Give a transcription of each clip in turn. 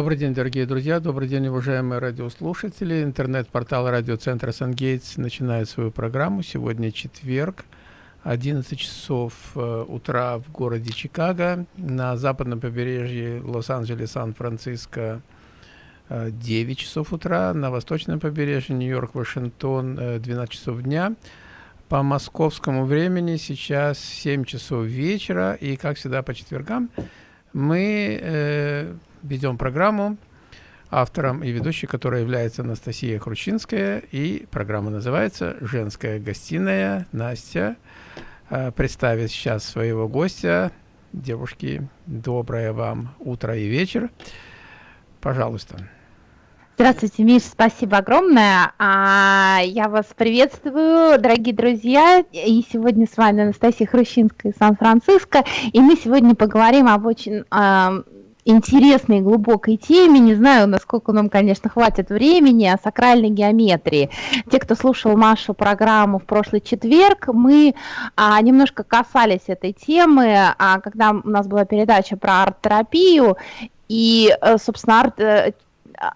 Добрый день, дорогие друзья, добрый день, уважаемые радиослушатели. Интернет-портал радиоцентра «Сангейтс» начинает свою программу. Сегодня четверг, 11 часов э, утра в городе Чикаго. На западном побережье Лос-Анджелес, Сан-Франциско 9 э, часов утра. На восточном побережье Нью-Йорк, Вашингтон 12 э, часов дня. По московскому времени сейчас 7 часов вечера. И, как всегда, по четвергам мы ведем программу, автором и ведущей, которая является Анастасия Хрущинская, и программа называется «Женская гостиная». Настя э, представит сейчас своего гостя. Девушки, доброе вам утро и вечер. Пожалуйста. Здравствуйте, Миш, спасибо огромное. А, я вас приветствую, дорогие друзья. И сегодня с вами Анастасия Хрущинская из Сан-Франциско. И мы сегодня поговорим об очень а, интересной глубокой теме. Не знаю, насколько нам, конечно, хватит времени о сакральной геометрии. Те, кто слушал Машу программу в прошлый четверг, мы а, немножко касались этой темы, а, когда у нас была передача про арт-терапию. И, э, собственно, арт э, а,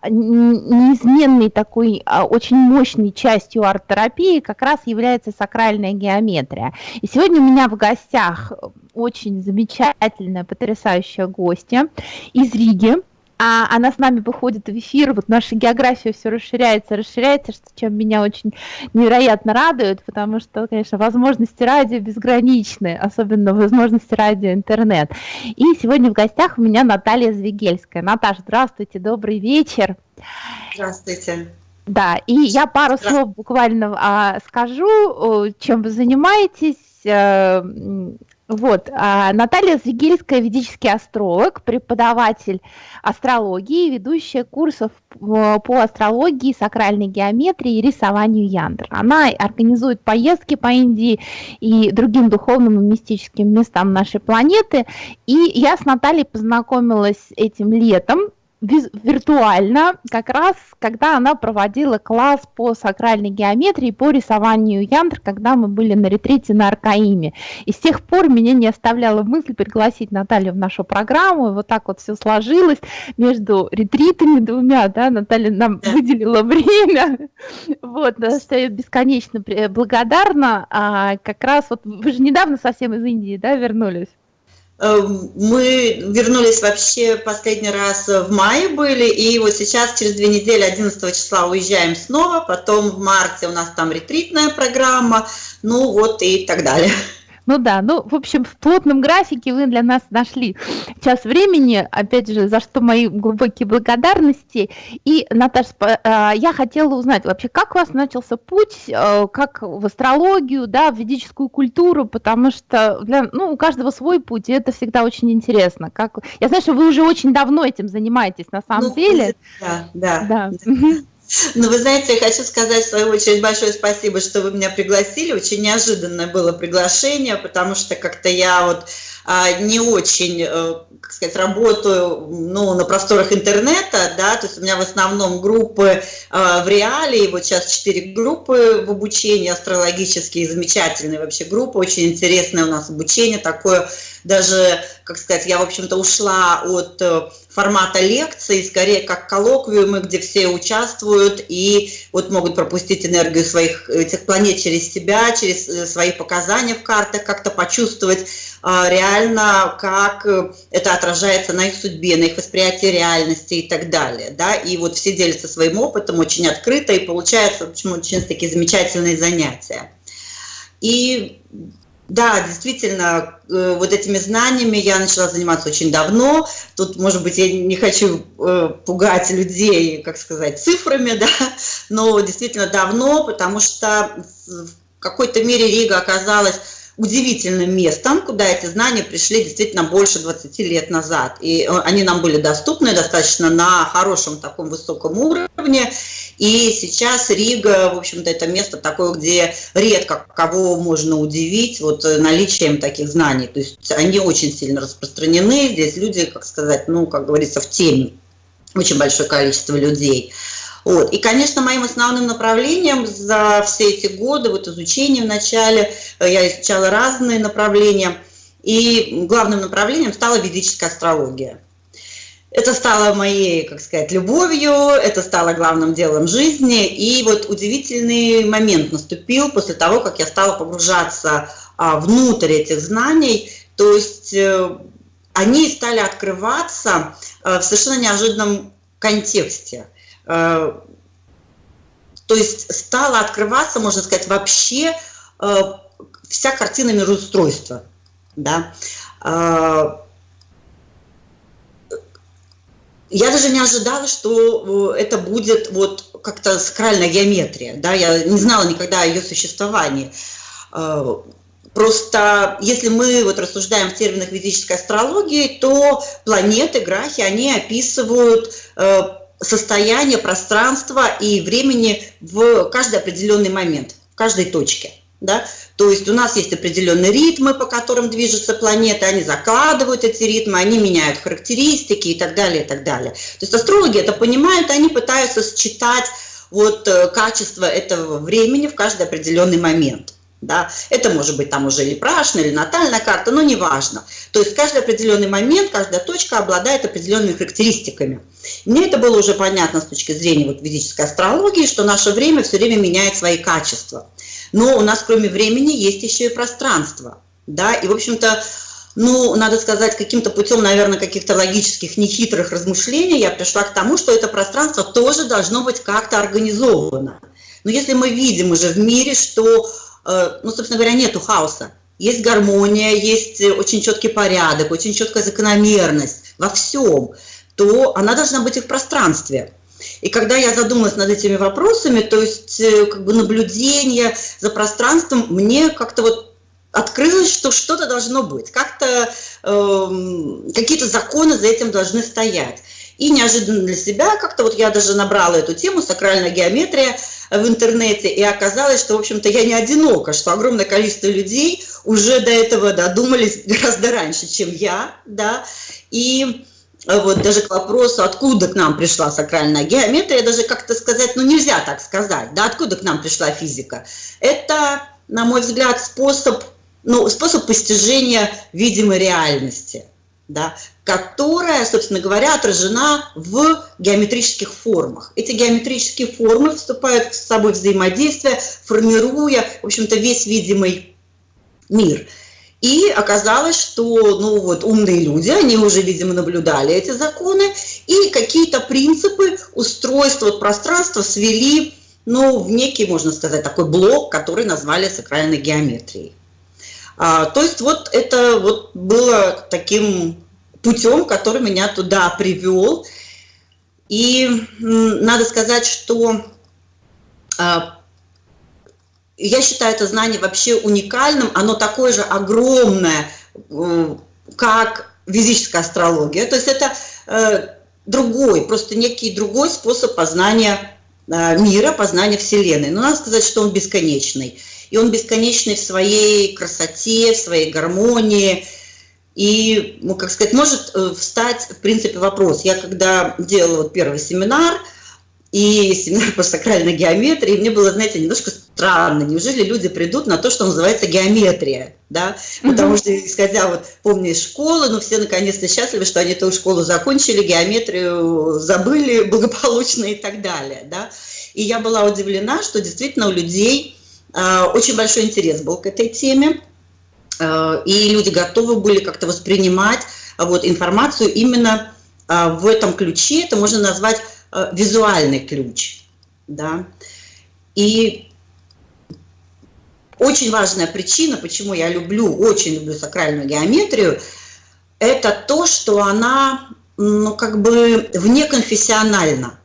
неизменной такой а, очень мощной частью арт-терапии как раз является сакральная геометрия. И сегодня у меня в гостях очень замечательная, потрясающая гостья из Риги, а она с нами выходит в эфир, вот наша география все расширяется, расширяется, что, чем меня очень невероятно радует, потому что, конечно, возможности радио безграничны, особенно возможности радио интернет. И сегодня в гостях у меня Наталья Звегельская. Наташа, здравствуйте, добрый вечер. Здравствуйте. Да, и я пару слов буквально а, скажу, чем вы занимаетесь, э, вот, а Наталья Звегельская, ведический астролог, преподаватель астрологии, ведущая курсов по астрологии, сакральной геометрии и рисованию яндр. Она организует поездки по Индии и другим духовным и мистическим местам нашей планеты. И я с Натальей познакомилась этим летом виртуально, как раз когда она проводила класс по сакральной геометрии, по рисованию яндр, когда мы были на ретрите на Аркаиме. И с тех пор меня не оставляла мысль пригласить Наталью в нашу программу, и вот так вот все сложилось между ретритами двумя, да, Наталья нам выделила время, вот, что я бесконечно благодарна, а как раз вот вы же недавно совсем из Индии, да, вернулись? Эм, мы вернулись вообще последний раз в мае были, и вот сейчас через две недели, 11 числа уезжаем снова, потом в марте у нас там ретритная программа, ну вот и так далее. Ну да, ну, в общем, в плотном графике вы для нас нашли час времени, опять же, за что мои глубокие благодарности. И, Наташа, а, я хотела узнать вообще, как у вас начался путь, э, как в астрологию, да, в ведическую культуру, потому что для, ну, у каждого свой путь, и это всегда очень интересно. Как... Я знаю, что вы уже очень давно этим занимаетесь, на самом ну, деле. Да, да. да. Ну, вы знаете, я хочу сказать в свою очередь большое спасибо, что вы меня пригласили. Очень неожиданное было приглашение, потому что как-то я вот не очень, э, как сказать, работаю ну, на просторах интернета, да, то есть у меня в основном группы а, в реале, и вот сейчас четыре группы в обучении астрологические, замечательные вообще группы, очень интересное у нас обучение такое, даже, как сказать, я, в общем-то, ушла от э, формата лекции, скорее как коллоквиумы, где все участвуют и вот могут пропустить энергию своих этих планет через себя, через э, свои показания в картах, как-то почувствовать а, реально, как э, это отражается на их судьбе, на их восприятии реальности и так далее. Да? И вот все делятся своим опытом очень открыто, и получается почему очень такие замечательные занятия. И да, действительно, э, вот этими знаниями я начала заниматься очень давно. Тут, может быть, я не хочу э, пугать людей, как сказать, цифрами, да, но действительно давно, потому что в какой-то мере Рига оказалась удивительным местом, куда эти знания пришли действительно больше 20 лет назад. И э, они нам были доступны достаточно на хорошем таком высоком уровне. И сейчас Рига, в общем-то, это место такое, где редко кого можно удивить вот э, наличием таких знаний. То есть они очень сильно распространены. Здесь люди, как сказать, ну, как говорится, в теме. Очень большое количество людей. Вот. И, конечно, моим основным направлением за все эти годы, вот изучение в начале, э, я изучала разные направления, и главным направлением стала ведическая астрология. это стало моей, как сказать, любовью, это стало главным делом жизни. И вот удивительный момент наступил после того, как я стала погружаться а, внутрь этих знаний. То есть э, они стали открываться э, в совершенно неожиданном контексте. Э, то есть стала открываться, можно сказать, вообще вся картина мироустройства. Да? Я даже не ожидала, что э, это будет вот как-то сакральная геометрия. Да? Я не знала никогда о ее существовании. Э, просто если мы вот рассуждаем в терминах физической астрологии, то планеты, грахи, они описывают состояние пространства и времени в каждый определенный момент, в каждой точке. Да? То есть у нас есть определенные ритмы, по которым движется планета, они закладывают эти ритмы, они меняют характеристики и так далее, и так далее. То есть астрологи это понимают, они пытаются считать вот э, качество этого времени в каждый определенный момент. Да? Это может быть там уже или прашная, или натальная карта, но неважно. То есть каждый определенный момент, каждая точка обладает определенными характеристиками. Мне это было уже понятно с точки зрения вот физической астрологии, что наше время все время меняет свои качества. Но у нас кроме времени есть еще и пространство. Да? И, в общем-то, ну, надо сказать, каким-то путем, наверное, каких-то логических, нехитрых размышлений я пришла к тому, что это пространство тоже должно быть как-то организовано. Но если мы видим уже в мире, что ну, собственно говоря, нету хаоса. Есть гармония, есть э, очень четкий порядок, очень четкая закономерность во всем, то она должна быть и в пространстве. И когда я задумалась над этими вопросами, то есть э, как бы наблюдение за пространством, мне как-то вот открылось, что что-то должно быть, как-то э, какие-то законы за этим должны стоять. И неожиданно для себя как-то вот я даже набрала эту тему «Сакральная геометрия», в интернете, и оказалось, что, в общем-то, я не одинока, что огромное количество людей уже до этого додумались гораздо раньше, чем я, да, и э, вот даже к вопросу, откуда к нам пришла сакральная геометрия, даже как-то сказать, ну нельзя так сказать, да, откуда к нам пришла физика. Это, на мой взгляд, способ, ну, способ постижения видимой реальности – да, которая, собственно говоря, отражена в геометрических формах. Эти геометрические формы вступают с собой взаимодействие, формируя, в общем-то, весь видимый мир. И оказалось, что ну, вот, умные люди, они уже, видимо, наблюдали эти законы, и какие-то принципы устройства пространства свели ну, в некий, можно сказать, такой блок, который назвали сакральной геометрией. А, то есть вот это вот было таким путем, который меня туда привел. И надо сказать, что а, я считаю это знание вообще уникальным, оно такое же огромное, как физическая астрология. То есть это э, другой, просто некий другой способ познания э, мира, познания Вселенной. Но надо сказать, что он бесконечный и он бесконечный в своей красоте, в своей гармонии. И, ну, как сказать, может э, встать, в принципе, вопрос. Я когда делала вот первый семинар, и семинар по сакральной геометрии, мне было, знаете, немножко странно. Неужели люди придут на то, что называется геометрия? Да? Потому что, исходя, вот, помню, из школы, ну, все наконец-то счастливы, что они эту школу закончили, геометрию забыли благополучно и так далее. Да? И я была удивлена, что действительно у людей очень большой интерес был к этой теме, э, и люди готовы были как-то воспринимать э, вот, информацию именно в этом ключе, это можно назвать визуальный ключ. Да? И очень важная причина, почему я люблю, очень люблю сакральную геометрию, это то, что она ну, как бы внеконфессиональна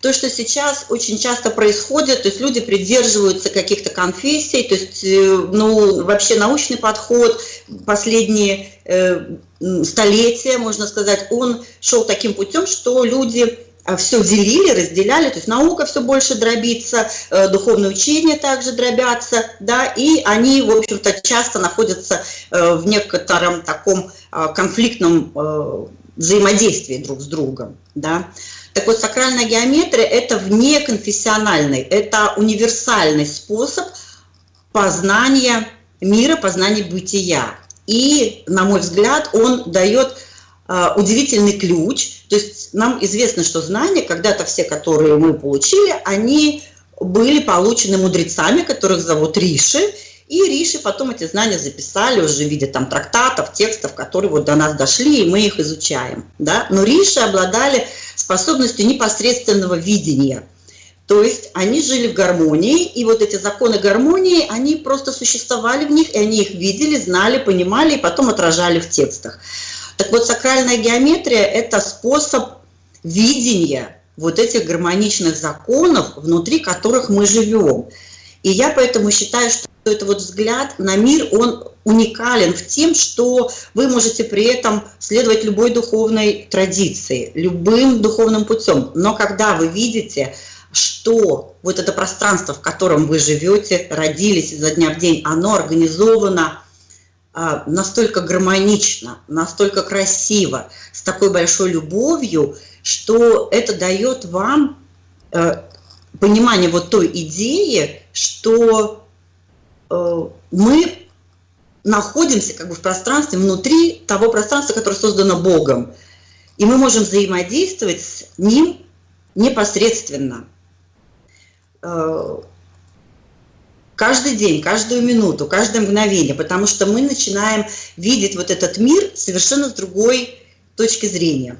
то, что сейчас очень часто происходит, то есть люди придерживаются каких-то конфессий, то есть, э, ну, вообще научный подход последние э, столетия, можно сказать, он шел таким путем, что люди э, все делили, разделяли, то есть наука все больше дробится, э, духовное учение также дробятся, да, и они, в общем-то, часто находятся э, в некотором таком э, конфликтном взаимодействии друг с другом, да. Так вот, сакральная геометрия – это внеконфессиональный, это универсальный способ познания мира, познания бытия. И, на мой взгляд, он дает а, удивительный ключ. То есть нам известно, что знания, когда-то все, которые мы получили, они были получены мудрецами, которых зовут Риши, и Риши потом эти знания записали уже в виде там трактатов, текстов, которые вот до нас дошли, и мы их изучаем. Да? Но Риши обладали способностью непосредственного видения. То есть они жили в гармонии, и вот эти законы гармонии, они просто существовали в них, и они их видели, знали, понимали, и потом отражали в текстах. Так вот, сакральная геометрия – это способ видения вот этих гармоничных законов, внутри которых мы живем. И я поэтому считаю, что это вот взгляд на мир, он уникален в тем, что вы можете при этом следовать любой духовной традиции, любым духовным путем. Но когда вы видите, что вот это пространство, в котором вы живете, родились изо дня в день, оно организовано а, настолько гармонично, настолько красиво, с такой большой любовью, что это дает вам э, понимание вот той идеи, что мы находимся как бы в пространстве внутри того пространства, которое создано Богом. И мы можем взаимодействовать с Ним непосредственно. Э, каждый день, каждую минуту, каждое мгновение, потому что мы начинаем видеть вот этот мир совершенно с другой точки зрения.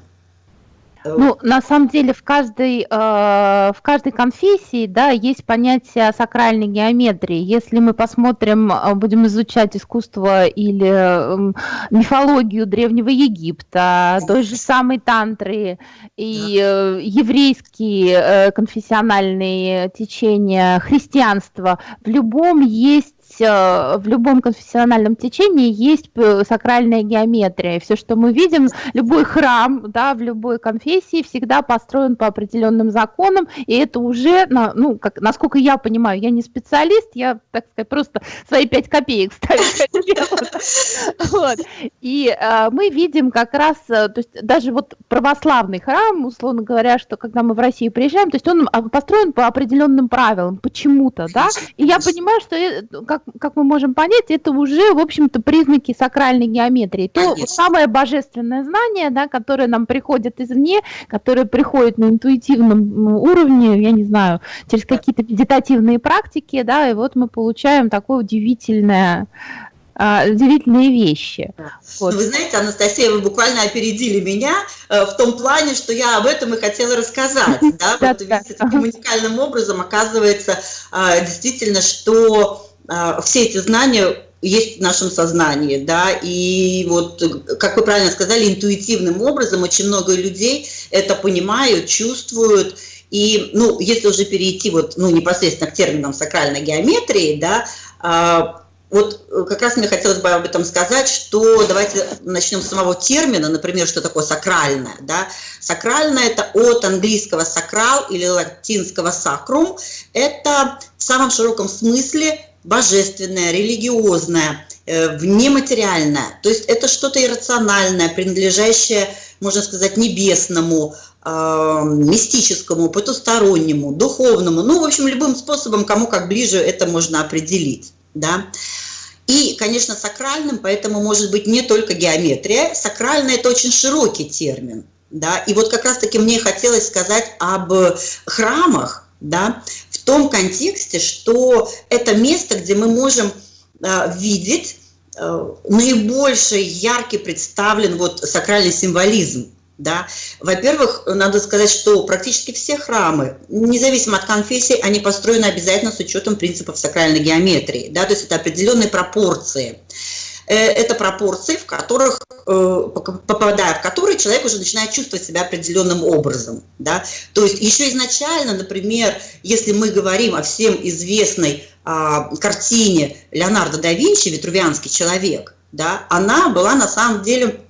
Ну, на самом деле в каждой, э, в каждой конфессии да, есть понятие сакральной геометрии. Если мы посмотрим, э, будем изучать искусство или э, мифологию Древнего Египта, той же самой тантры и э, еврейские э, конфессиональные течения, христианства, в любом есть Э, в любом конфессиональном течении есть сакральная геометрия. Все, что мы видим, любой храм да, в любой конфессии всегда построен по определенным законам, и это уже, ну, как, насколько я понимаю, я не специалист, я, так сказать, просто свои пять копеек ставлю. И э, мы видим как раз, э, то есть даже вот православный храм, условно говоря, что когда мы в Россию приезжаем, то есть он а, построен по определенным правилам, почему-то, да, и я понимаю, что э, как как мы можем понять, это уже, в общем-то, признаки сакральной геометрии. То Конечно. самое божественное знание, да, которое нам приходит извне, которое приходит на интуитивном уровне, я не знаю, через какие-то медитативные практики, да, и вот мы получаем такое удивительное а, удивительные вещи. Вот. Вы знаете, Анастасия, вы буквально опередили меня э, в том плане, что я об этом и хотела рассказать. Да? Вот таким уникальным образом оказывается а, действительно, что все эти знания есть в нашем сознании, да, и вот, как вы правильно сказали, интуитивным образом очень много людей это понимают, чувствуют, и, ну, если уже перейти вот, ну, непосредственно к терминам сакральной геометрии, да, а, вот как раз мне хотелось бы об этом сказать, что давайте начнем с самого термина, например, что такое сакральное. Да? Сакральное – это от английского сакрал или латинского сакрум. Это в самом широком смысле божественное, религиозное, э, внематериальное. То есть это что-то иррациональное, принадлежащее, можно сказать, небесному, э, мистическому, потустороннему, духовному. Ну, в общем, любым способом, кому как ближе это можно определить. Да? И, конечно, сакральным, поэтому может быть не только геометрия. Сакральное – это очень широкий термин. Да? И вот как раз-таки мне хотелось сказать об храмах, да, в том контексте, что это место, где мы можем э, видеть э, наибольший яркий представлен вот сакральный символизм. Да? Во-первых, надо сказать, что практически все храмы, независимо от конфессии, они построены обязательно с учетом принципов сакральной геометрии. Да? То есть это определенные пропорции. Э, это пропорции, в которых, попадая в которые человек уже начинает чувствовать себя определенным образом. Да? То есть еще изначально, например, если мы говорим о всем известной а, картине Леонардо да Винчи «Витрувианский человек», да, она была на самом деле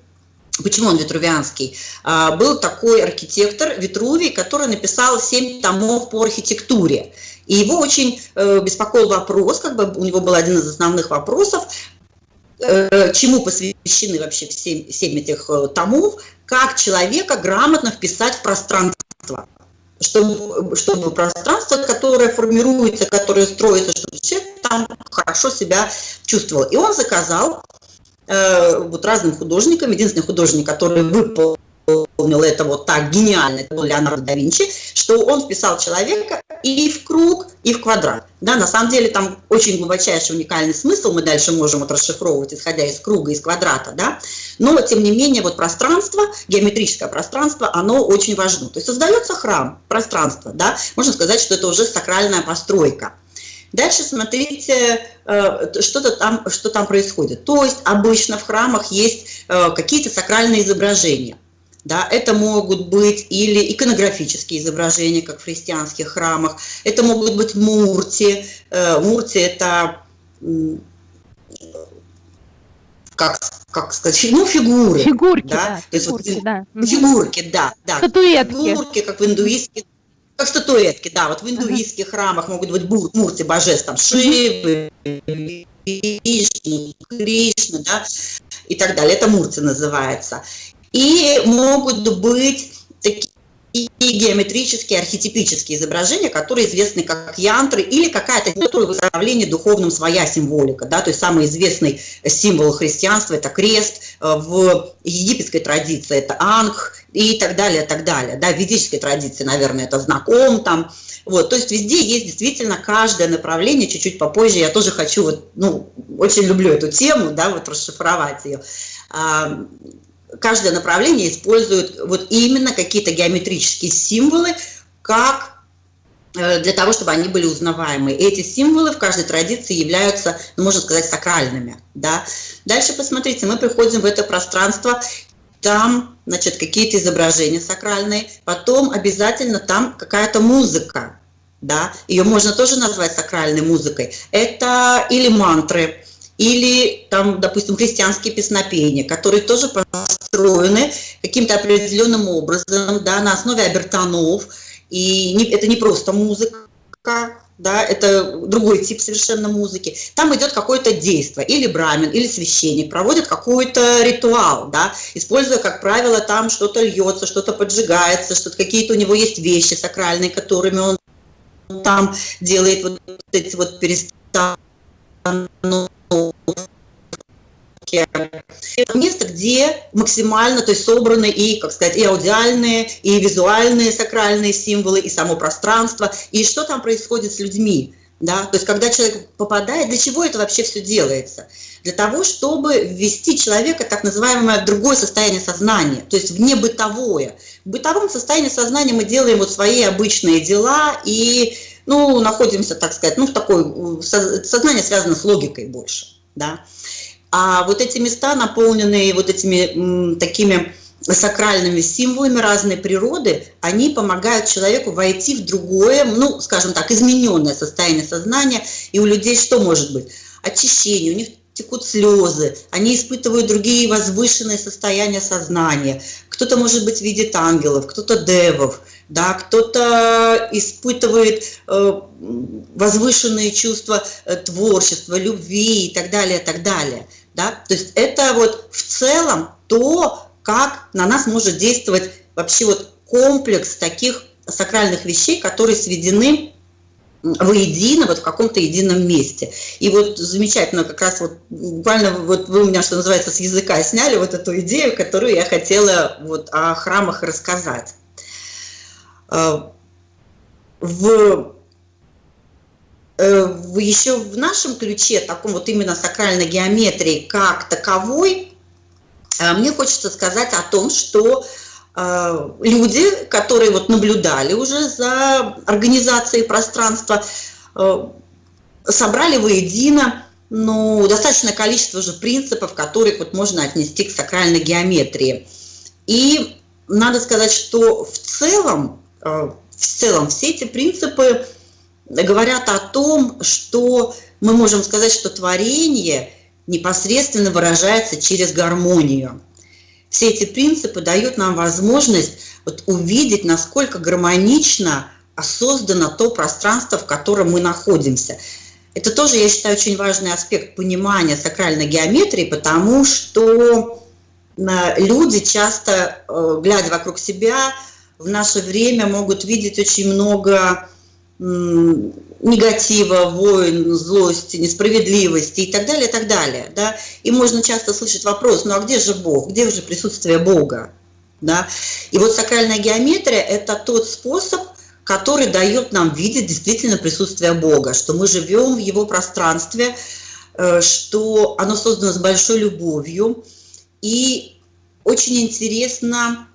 Почему он витрувианский? А, был такой архитектор Витрувий, который написал семь томов по архитектуре. И его очень э, беспокоил вопрос, как бы у него был один из основных вопросов, Э, чему посвящены вообще все, семь этих э, томов, как человека грамотно вписать в пространство. Чтобы, чтобы пространство, которое формируется, которое строится, чтобы человек там хорошо себя чувствовал. И он заказал вот разным художникам. Единственный художник, который выполнил выполнил это вот так гениально, это был Леонардо да Винчи, что он вписал человека и в круг, и в квадрат. Да, на самом деле там очень глубочайший уникальный смысл мы дальше можем вот расшифровывать, исходя из круга, из квадрата, да, но тем не менее вот пространство, геометрическое пространство, оно очень важно. То есть создается храм, пространство, да, можно сказать, что это уже сакральная постройка. Дальше смотрите, э, что-то там, что там происходит. То есть обычно в храмах есть э, какие-то сакральные изображения – да, это могут быть или иконографические изображения, как в христианских храмах, это могут быть мурти. Э, мурти – это как, как сказать, ну, фигуры. Фигурки, да. да фигурки, вот, да. Фигурки, да, да. Статуэтки. Фигурки, как в индуистских, как статуэтки, да, вот в индуистских uh -huh. храмах могут быть мурти божеств, там, Шивы, Кришна, Кришна, да, и так далее. Это мурти называется. И могут быть такие геометрические, архетипические изображения, которые известны как янтры или какая-то выставление духовным своя символика. Да? То есть самый известный символ христианства – это крест, э, в египетской традиции это ангх и так далее, так далее. Да? В ведической традиции, наверное, это знаком там. Вот, то есть везде есть действительно каждое направление, чуть-чуть попозже я тоже хочу, вот, ну, очень люблю эту тему, да, вот расшифровать ее каждое направление использует вот именно какие-то геометрические символы, как э, для того, чтобы они были узнаваемы. И эти символы в каждой традиции являются, ну, можно сказать, сакральными. Да? Дальше посмотрите, мы приходим в это пространство, там, значит, какие-то изображения сакральные, потом обязательно там какая-то музыка, да, ее можно тоже назвать сакральной музыкой. Это или мантры, или там, допустим, христианские песнопения, которые тоже построены каким-то определенным образом, да, на основе обертонов, и не, это не просто музыка, да, это другой тип совершенно музыки. Там идет какое-то действие, или брамин, или священник проводит какой-то ритуал, да, используя, как правило, там что-то льется, что-то поджигается, что-то какие-то у него есть вещи сакральные, которыми он там делает вот эти вот перестановки место, где максимально, то есть собраны и, как сказать, и аудиальные, и визуальные сакральные символы, и само пространство, и что там происходит с людьми. Да? То есть когда человек попадает, для чего это вообще все делается? Для того, чтобы ввести человека в так называемое другое состояние сознания, то есть вне бытовое. В бытовом состоянии сознания мы делаем вот свои обычные дела и ну, находимся, так сказать, ну, в такой, сознание связано с логикой больше, да. А вот эти места, наполненные вот этими такими сакральными символами разной природы, они помогают человеку войти в другое, ну, скажем так, измененное состояние сознания. И у людей что может быть? Очищение, у них текут слезы, они испытывают другие возвышенные состояния сознания. Кто-то может быть видит ангелов, кто-то девов, да, кто-то испытывает э, возвышенные чувства э, творчества, любви и так далее, и так далее. Да? То есть это вот в целом то, как на нас может действовать вообще вот комплекс таких сакральных вещей, которые сведены воедино, вот в каком-то едином месте. И вот замечательно, как раз вот буквально вот вы у меня, что называется, с языка сняли вот эту идею, которую я хотела вот о храмах рассказать. В Э, еще в нашем ключе, таком вот именно сакральной геометрии как таковой, э, мне хочется сказать о том, что э, люди, которые вот наблюдали уже за организацией пространства, собрали воедино ну, достаточное количество уже принципов, которых вот можно отнести к сакральной геометрии. И надо сказать, что в целом, в целом все эти принципы говорят о том, что мы можем сказать, что творение непосредственно выражается через гармонию. Все эти принципы дают нам возможность вот увидеть, насколько гармонично создано то пространство, в котором мы находимся. Это тоже, я считаю, очень важный аспект понимания сакральной геометрии, потому что э, люди часто, э, глядя вокруг себя, в наше время могут видеть очень много негатива, войн, злости, несправедливости и так далее, и так далее. Да? И можно часто слышать вопрос, ну а где же Бог, где же присутствие Бога? Да? И вот сакральная геометрия – это тот способ, который дает нам видеть действительно присутствие Бога, что мы живем в Его пространстве, э, что оно создано с большой любовью. И очень интересно,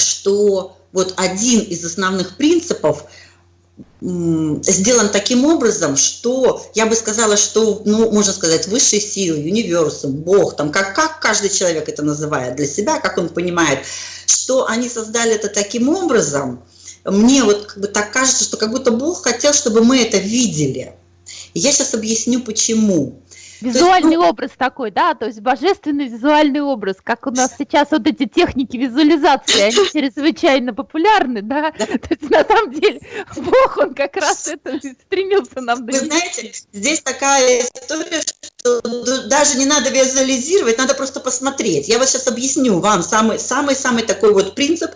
что вот один из основных принципов – сделан таким образом, что я бы сказала, что, ну, можно сказать, высшие силы, универсум, Бог, там, как, как каждый человек это называет для себя, как он понимает, что они создали это таким образом, мне вот как бы так кажется, что как будто Бог хотел, чтобы мы это видели. И я сейчас объясню, почему. Визуальный есть, ну... образ такой, да, то есть божественный визуальный образ, как у нас сейчас вот эти техники визуализации, они чрезвычайно популярны, да, то есть на самом деле Бог, он как раз это стремился нам донести. Вы знаете, здесь такая история, что даже не надо визуализировать, надо просто посмотреть. Я вот сейчас объясню вам самый-самый такой вот принцип,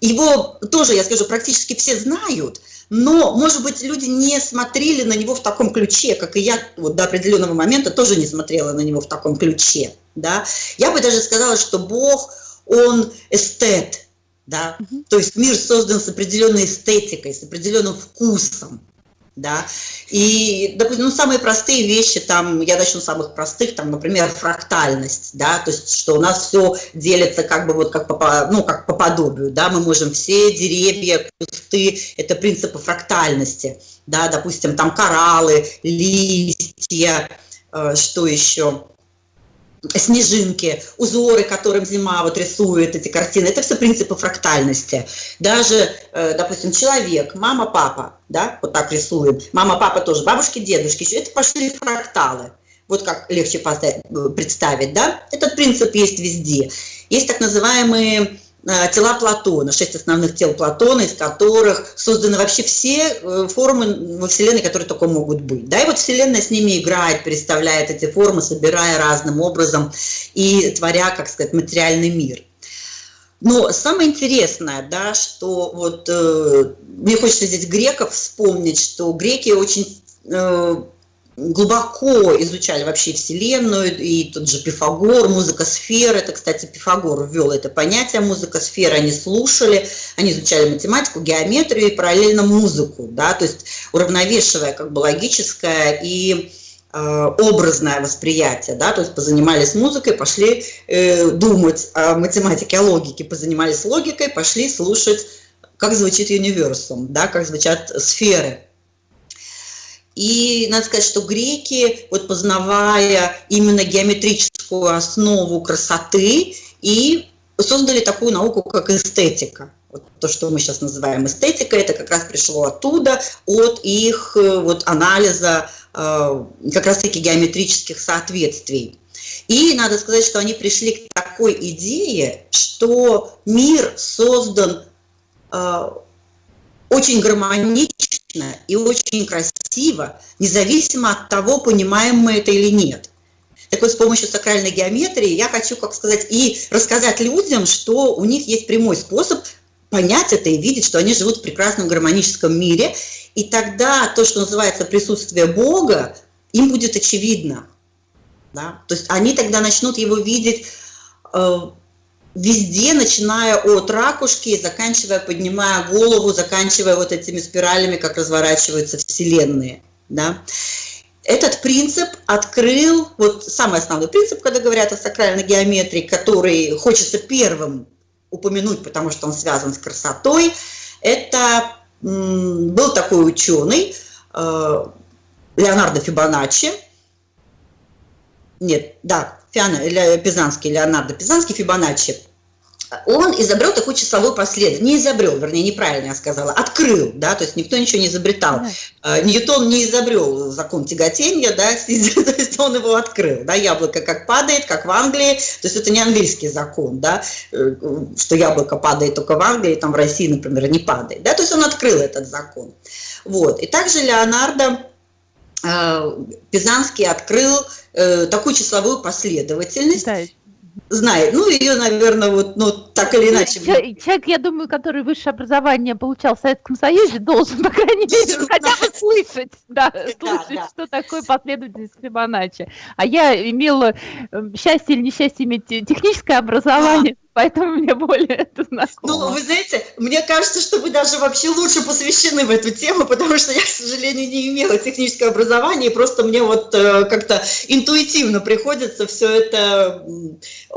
его тоже, я скажу, практически все знают, но, может быть, люди не смотрели на него в таком ключе, как и я вот до определенного момента тоже не смотрела на него в таком ключе. Да? Я бы даже сказала, что Бог, он эстет, да? то есть мир создан с определенной эстетикой, с определенным вкусом да, и, допустим, ну, самые простые вещи, там, я начну с самых простых, там, например, фрактальность, да, то есть, что у нас все делится как бы вот как по, ну, как по подобию, да, мы можем все деревья, кусты, это принципы фрактальности, да, допустим, там кораллы, листья, э, что еще, снежинки, узоры, которым зима вот рисует эти картины, это все принципы фрактальности. Даже, э, допустим, человек, мама, папа, да, вот так рисуем, мама, папа тоже, бабушки, дедушки, это пошли фракталы. Вот как легче представить, да? Этот принцип есть везде. Есть так называемые тела Платона, шесть основных тел Платона, из которых созданы вообще все э, формы во Вселенной, которые только могут быть. Да, и вот Вселенная с ними играет, представляет эти формы, собирая разным образом и творя, как сказать, материальный мир. Но самое интересное, да, что вот э, мне хочется здесь греков вспомнить, что греки очень э, глубоко изучали вообще Вселенную, и тот же Пифагор, музыка сфер, это, кстати, Пифагор ввел это понятие музыка сфер, они слушали, они изучали математику, геометрию и параллельно музыку, да, то есть уравновешивая как бы логическое и э, образное восприятие, да, то есть позанимались музыкой, пошли э, думать о математике, о логике, позанимались логикой, пошли слушать, как звучит универсум, да, как звучат сферы, и надо сказать, что греки, вот познавая именно геометрическую основу красоты, и создали такую науку, как эстетика. Вот то, что мы сейчас называем эстетикой, это как раз пришло оттуда, от их э, вот, анализа э, как раз-таки геометрических соответствий. И надо сказать, что они пришли к такой идее, что мир создан э, очень гармонично и очень красиво, независимо от того, понимаем мы это или нет. Так вот, с помощью сакральной геометрии я хочу, как сказать, и рассказать людям, что у них есть прямой способ понять это и видеть, что они живут в прекрасном гармоническом мире, и тогда то, что называется присутствие Бога, им будет очевидно. Да? То есть они тогда начнут его видеть э, везде, начиная от ракушки, заканчивая, поднимая голову, заканчивая вот этими спиралями, как разворачиваются вселенные. Да? Этот принцип открыл, вот самый основной принцип, когда говорят о сакральной геометрии, который хочется первым упомянуть, потому что он связан с красотой, это был такой ученый э, Леонардо Фибоначчи, нет, да, Пизанский, Леонардо Пизанский, Фибоначчи, он изобрел такую числовую последовательность, не изобрел, вернее, неправильно я сказала, открыл, да, то есть никто ничего не изобретал. Да. Ньютон не изобрел закон тяготения, да, то есть он его открыл, да, яблоко как падает, как в Англии, то есть это не английский закон, да, э, что яблоко падает только в Англии, там в России, например, не падает, да, то есть он открыл этот закон. Вот, и также Леонардо э, Пизанский открыл э, такую числовую последовательность. Да знает. Ну, ее, наверное, вот, ну, так или иначе. Человек, я думаю, который высшее образование получал в Советском Союзе, должен, по крайней мере, хотя бы слышать, да, слышать, да, да. что такое последовательность Фибоначчи. А я имела эм, счастье или несчастье иметь техническое образование, поэтому мне более это знакомо. Ну, вы знаете, мне кажется, что вы даже вообще лучше посвящены в эту тему, потому что я, к сожалению, не имела техническое образование, и просто мне вот э, как-то интуитивно приходится все это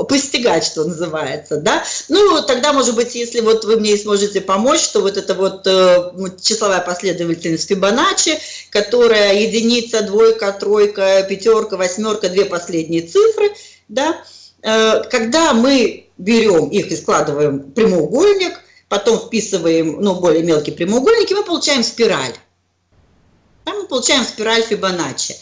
постигать, что называется, да. Ну, тогда, может быть, если вот вы мне сможете помочь, то вот это вот э, числовая последовательность Фибоначчи, которая единица, двойка, тройка, пятерка, восьмерка, две последние цифры, да, э, когда мы берем их и складываем в прямоугольник, потом вписываем ну, более мелкие прямоугольники, мы получаем спираль. Там мы получаем спираль Фибоначчи.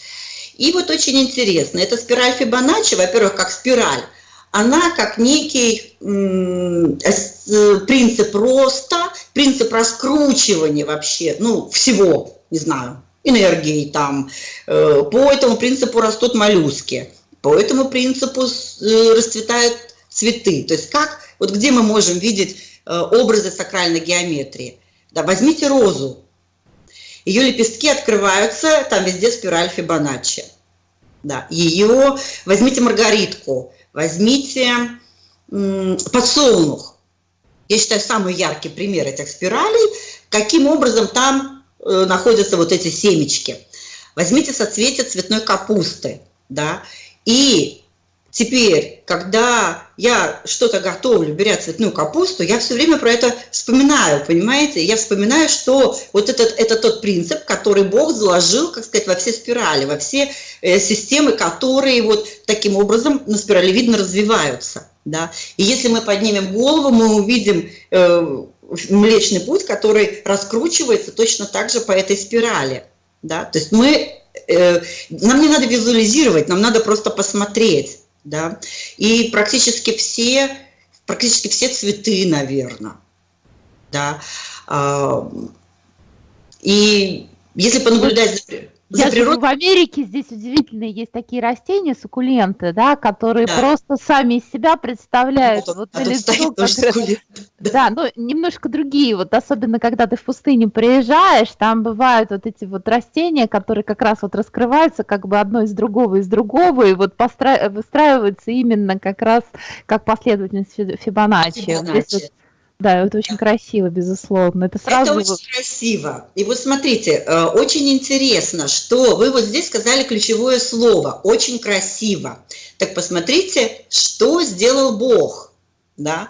И вот очень интересно, эта спираль Фибоначчи, во-первых, как спираль, она как некий э, принцип роста, принцип раскручивания вообще, ну, всего, не знаю, энергии там. Э, по этому принципу растут моллюски, по этому принципу э, расцветают цветы. То есть как, вот где мы можем видеть э, образы сакральной геометрии? Да, возьмите розу. Ее лепестки открываются, там везде спираль Фибоначчи. Да, ее, возьмите маргаритку, возьмите подсолнух. Я считаю, самый яркий пример этих спиралей, каким образом там э, находятся вот эти семечки. Возьмите соцветие цветной капусты, да, и Теперь, когда я что-то готовлю, беря цветную капусту, я все время про это вспоминаю, понимаете? Я вспоминаю, что вот этот, это тот принцип, который Бог заложил, как сказать, во все спирали, во все э, системы, которые вот таким образом на спирали видно развиваются. Да? И если мы поднимем голову, мы увидим э, Млечный Путь, который раскручивается точно так же по этой спирали. Да? То есть мы, э, нам не надо визуализировать, нам надо просто посмотреть да, и практически все, практически все цветы, наверное, да, а, и если понаблюдать за, я живу в Америке, здесь удивительные есть такие растения, суккуленты, да, которые да. просто сами из себя представляют вот, вот а лицо, как... да, ну немножко другие, вот особенно когда ты в пустыне приезжаешь, там бывают вот эти вот растения, которые как раз вот раскрываются как бы одно из другого из другого, и вот постра... выстраиваются именно как раз как последовательность Фибоначчи. Фибоначчи. Да, это очень красиво, безусловно. Это сразу. Это очень красиво. И вот смотрите, э, очень интересно, что вы вот здесь сказали ключевое слово «очень красиво». Так посмотрите, что сделал Бог. Да?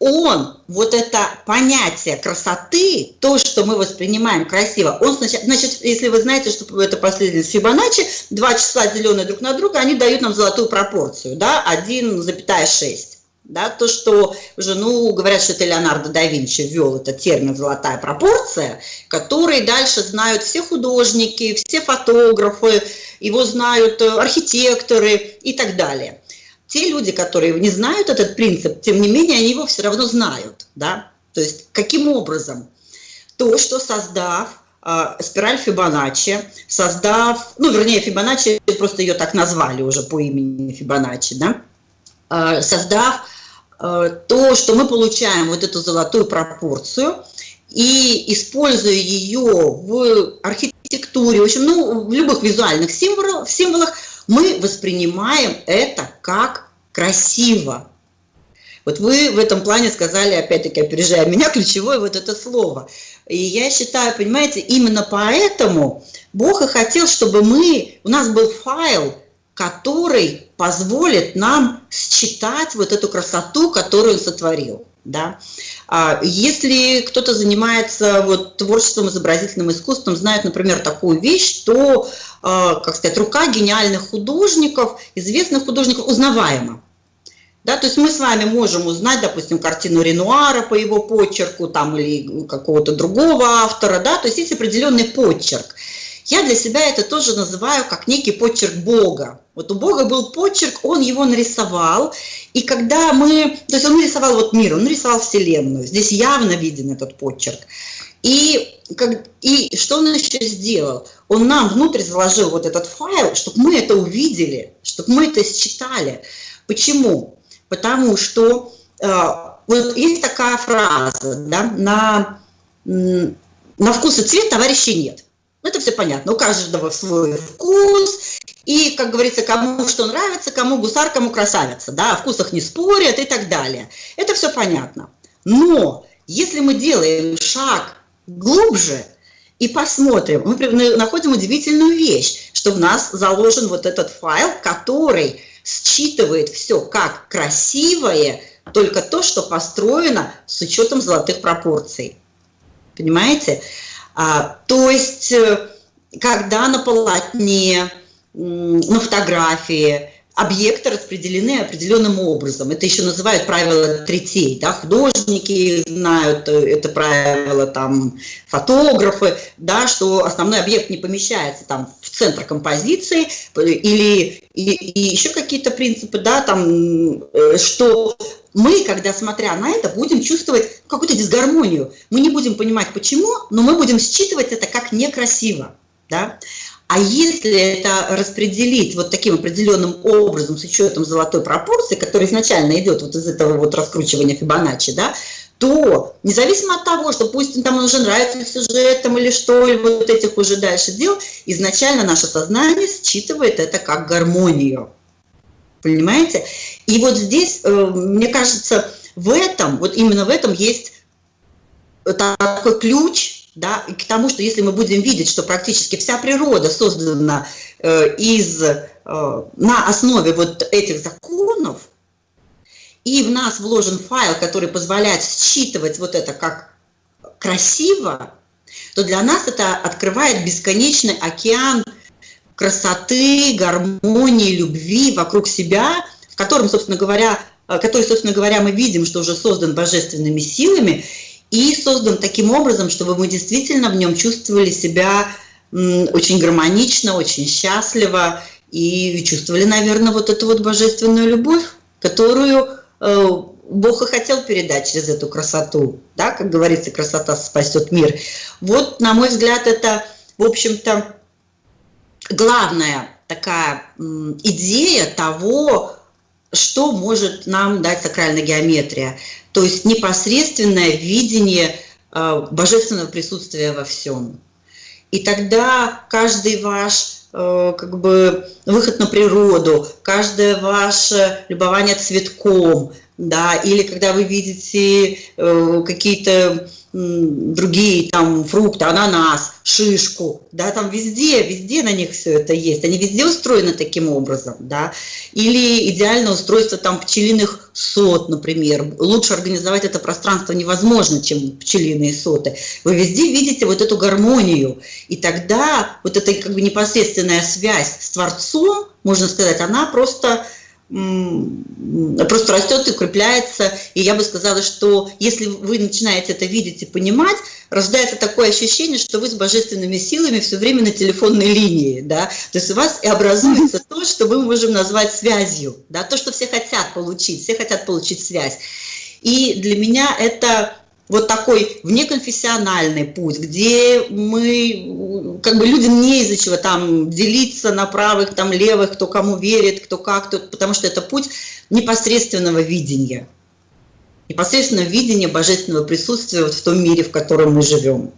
Он, вот это понятие красоты, то, что мы воспринимаем красиво, он, значит, значит если вы знаете, что это последовательность Фибоначчи, два числа, деленные друг на друга, они дают нам золотую пропорцию, да, 1,6 да, то, что уже, ну, говорят, что это Леонардо да Винчи ввел этот термин «золотая пропорция», который дальше знают все художники, все фотографы, его знают э, архитекторы и так далее. Те люди, которые не знают этот принцип, тем не менее, они его все равно знают, да, то есть каким образом? То, что создав э, спираль Фибоначчи, создав, ну, вернее, Фибоначчи, просто ее так назвали уже по имени Фибоначчи, да, э, создав то, что мы получаем вот эту золотую пропорцию и используя ее в архитектуре, в общем, ну, в любых визуальных символах, символах, мы воспринимаем это как красиво. Вот вы в этом плане сказали, опять-таки, опережая меня, ключевое вот это слово. И я считаю, понимаете, именно поэтому Бог и хотел, чтобы мы, у нас был файл, который позволит нам считать вот эту красоту, которую он сотворил. Да? А если кто-то занимается вот, творчеством, изобразительным искусством, знает, например, такую вещь, что, а, как сказать, рука гениальных художников, известных художников узнаваема. Да, то есть мы с вами можем узнать, допустим, картину Ренуара по его почерку там, или какого-то другого автора, да, то есть есть определенный почерк. Я для себя это тоже называю как некий почерк Бога. Вот у Бога был почерк, он его нарисовал, и когда мы, то есть он нарисовал вот мир, он нарисовал Вселенную, здесь явно виден этот почерк. И, как, и что он еще сделал? Он нам внутрь заложил вот этот файл, чтобы мы это увидели, чтобы мы это считали. Почему? Потому что вот есть такая фраза, да, на, на вкус и цвет товарищей нет. Это все понятно, у каждого свой вкус, и, как говорится, кому что нравится, кому гусар, кому красавица, да, о вкусах не спорят и так далее. Это все понятно. Но если мы делаем шаг глубже и посмотрим, мы находим удивительную вещь, что в нас заложен вот этот файл, который считывает все как красивое, только то, что построено с учетом золотых пропорций. Понимаете? А, то есть, э, когда на полотне, на фотографии объекты распределены определенным образом. Это еще называют правило третей. Да? Художники знают э, это правило, там, фотографы, да, что основной объект не помещается там, в центр композиции или и, и еще какие-то принципы, да, там, э, что мы, когда смотря на это, будем чувствовать какую-то дисгармонию. Мы не будем понимать почему, но мы будем считывать это как некрасиво. Да? А если это распределить вот таким определенным образом с учетом золотой пропорции, которая изначально идет вот из этого вот раскручивания Фибоначчи, да, то независимо от того, что пусть там уже нравится сюжетом или что, или вот этих уже дальше дел, изначально наше сознание считывает это как гармонию. Понимаете? И вот здесь, э, мне кажется, в этом, вот именно в этом есть такой ключ, да, к тому, что если мы будем видеть, что практически вся природа создана э, из, э, на основе вот этих законов, и в нас вложен файл, который позволяет считывать вот это как красиво, то для нас это открывает бесконечный океан красоты, гармонии, любви вокруг себя, в котором, собственно говоря, э, который, собственно говоря, мы видим, что уже создан божественными силами и создан таким образом, чтобы мы действительно в нем чувствовали себя очень гармонично, очень счастливо и чувствовали, наверное, вот эту вот божественную любовь, которую э, Бог и хотел передать через эту красоту, да, как говорится, красота спасет мир. Вот, на мой взгляд, это, в общем-то, главная такая идея того, что может нам дать сакральная геометрия. То есть непосредственное видение э, божественного присутствия во всем. И тогда каждый ваш э, как бы выход на природу, каждое ваше любование цветком, да, или когда вы видите э, какие-то другие там фрукты, ананас, шишку, да, там везде, везде на них все это есть, они везде устроены таким образом, да, или идеальное устройство там пчелиных сот, например, лучше организовать это пространство невозможно, чем пчелиные соты, вы везде видите вот эту гармонию, и тогда вот эта как бы непосредственная связь с Творцом, можно сказать, она просто просто растет и укрепляется. И я бы сказала, что если вы начинаете это видеть и понимать, рождается такое ощущение, что вы с божественными силами все время на телефонной линии. Да? То есть у вас и образуется то, что мы можем назвать связью. Да? То, что все хотят получить, все хотят получить связь. И для меня это вот такой внеконфессиональный путь, где мы, как бы людям не из-за чего там делиться на правых, там левых, кто кому верит, кто как, кто, потому что это путь непосредственного видения, непосредственного видения божественного присутствия вот в том мире, в котором мы живем.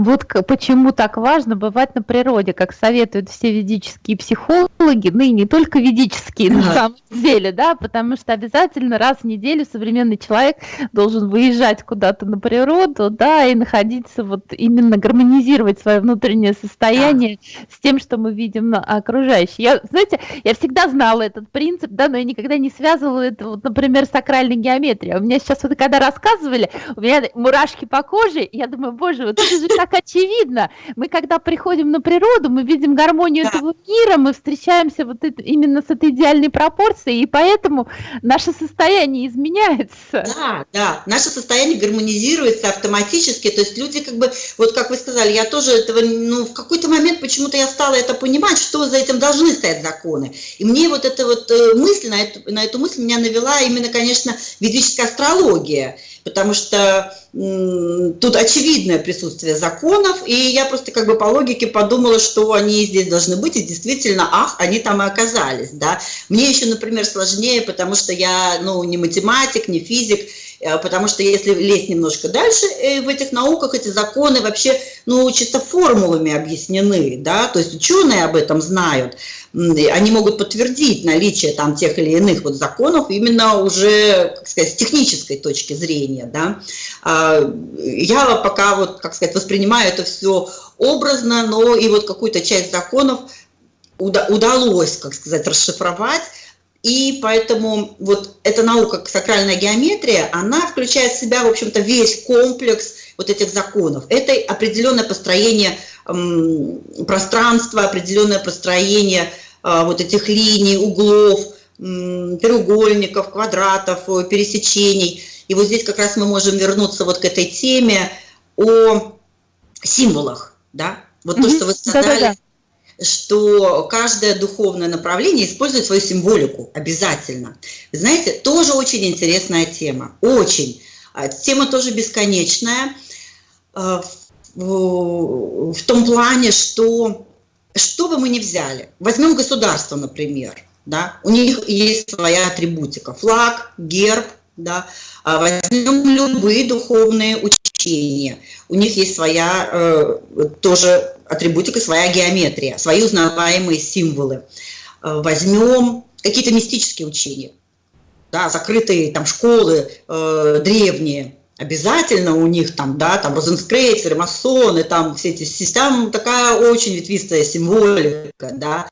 Вот почему так важно бывать на природе, как советуют все ведические психологи, ну и не только ведические на самом деле, да, потому что обязательно раз в неделю современный человек должен выезжать куда-то на природу, да, и находиться вот именно гармонизировать свое внутреннее состояние с тем, что мы видим на окружающем. Я, знаете, я всегда знала этот принцип, да, но я никогда не связывала это, вот, например, с сакральной геометрией. У меня сейчас вот когда рассказывали, у меня мурашки по коже, я думаю, боже, вот это же так так очевидно. Мы, когда приходим на природу, мы видим гармонию да. этого мира, мы встречаемся вот это, именно с этой идеальной пропорцией, и поэтому наше состояние изменяется. Да, да, наше состояние гармонизируется автоматически, то есть люди как бы, вот как вы сказали, я тоже этого, ну, в какой-то момент почему-то я стала это понимать, что за этим должны стоять законы. И мне вот эта вот э, мысль, на эту, на эту мысль меня навела именно, конечно, ведическая астрология. Потому что тут очевидное присутствие законов, и я просто как бы по логике подумала, что они здесь должны быть, и действительно, ах, они там и оказались, да. Мне еще, например, сложнее, потому что я, ну, не математик, не физик, э, потому что если лезть немножко дальше, э, в этих науках эти законы вообще, ну, чисто формулами объяснены, да, то есть ученые об этом знают, они могут подтвердить наличие там тех или иных вот законов именно уже, как сказать, с технической точки зрения, да. А, я пока вот, как сказать, воспринимаю это все образно, но и вот какую-то часть законов удалось, как сказать, расшифровать, и поэтому вот эта наука, сакральная геометрия, она включает в себя, в общем-то, весь комплекс вот этих законов. Это определенное построение пространства, определенное построение а, вот этих линий, углов, треугольников, квадратов, э, пересечений. И вот здесь как раз мы можем вернуться вот к этой теме о символах, да? Вот mm -hmm. то, что вы сказали, да -да -да. что каждое духовное направление использует свою символику обязательно. Знаете, тоже очень интересная тема, очень. А, тема тоже бесконечная а, в, в том плане, что что бы мы ни взяли, возьмем государство, например, да, у них есть своя атрибутика, флаг, герб, да, а возьмем любые духовные учения, у них есть своя э, тоже атрибутика, своя геометрия, свои узнаваемые символы. Э, возьмем какие-то мистические учения, да, закрытые там школы э, древние, обязательно у них там, да, там розенскрейцеры, масоны, там все эти, там такая очень ветвистая символика, да.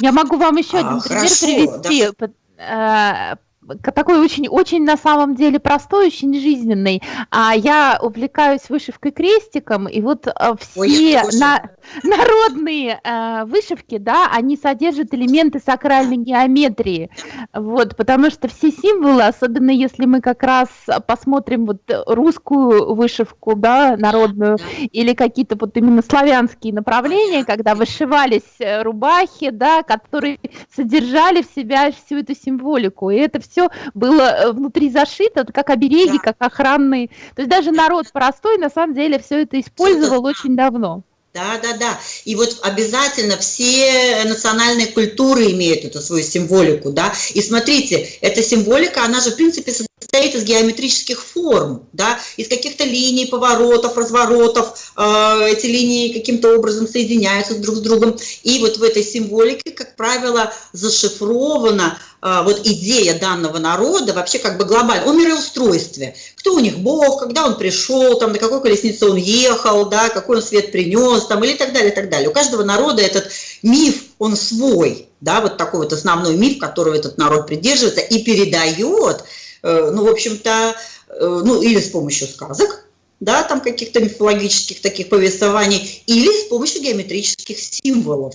Я могу вам еще один а, пример хорошо, привести. Да такой очень-очень на самом деле простой, очень жизненный. А я увлекаюсь вышивкой крестиком, и вот а, все Ой, на, народные э, вышивки, да, они содержат элементы сакральной геометрии, вот, потому что все символы, особенно если мы как раз посмотрим вот русскую вышивку, да, народную, или какие-то вот именно славянские направления, когда вышивались э, рубахи, да, которые содержали в себя всю эту символику, и это все все было э, внутри зашито, как обереги, да. как охранные. То есть даже народ простой на самом деле все это использовал очень давно. Да, да, да. И вот обязательно все национальные культуры имеют эту свою символику, да. И смотрите, эта символика, она же, в принципе, состоит из геометрических форм, да, из каких-то линий, поворотов, разворотов, э, эти линии каким-то образом соединяются друг с другом. И вот в этой символике, как правило, зашифрована э, вот идея данного народа вообще как бы глобально, о мироустройстве. Кто у них бог, когда он пришел, там, на какой колеснице он ехал, да, какой он свет принес, там, или так далее, так далее. У каждого народа этот миф, он свой, да, вот такой вот основной миф, которого этот народ придерживается и передает Э, ну, в общем-то, э, ну, или с помощью сказок, да, там каких-то мифологических таких повествований, или с помощью геометрических символов.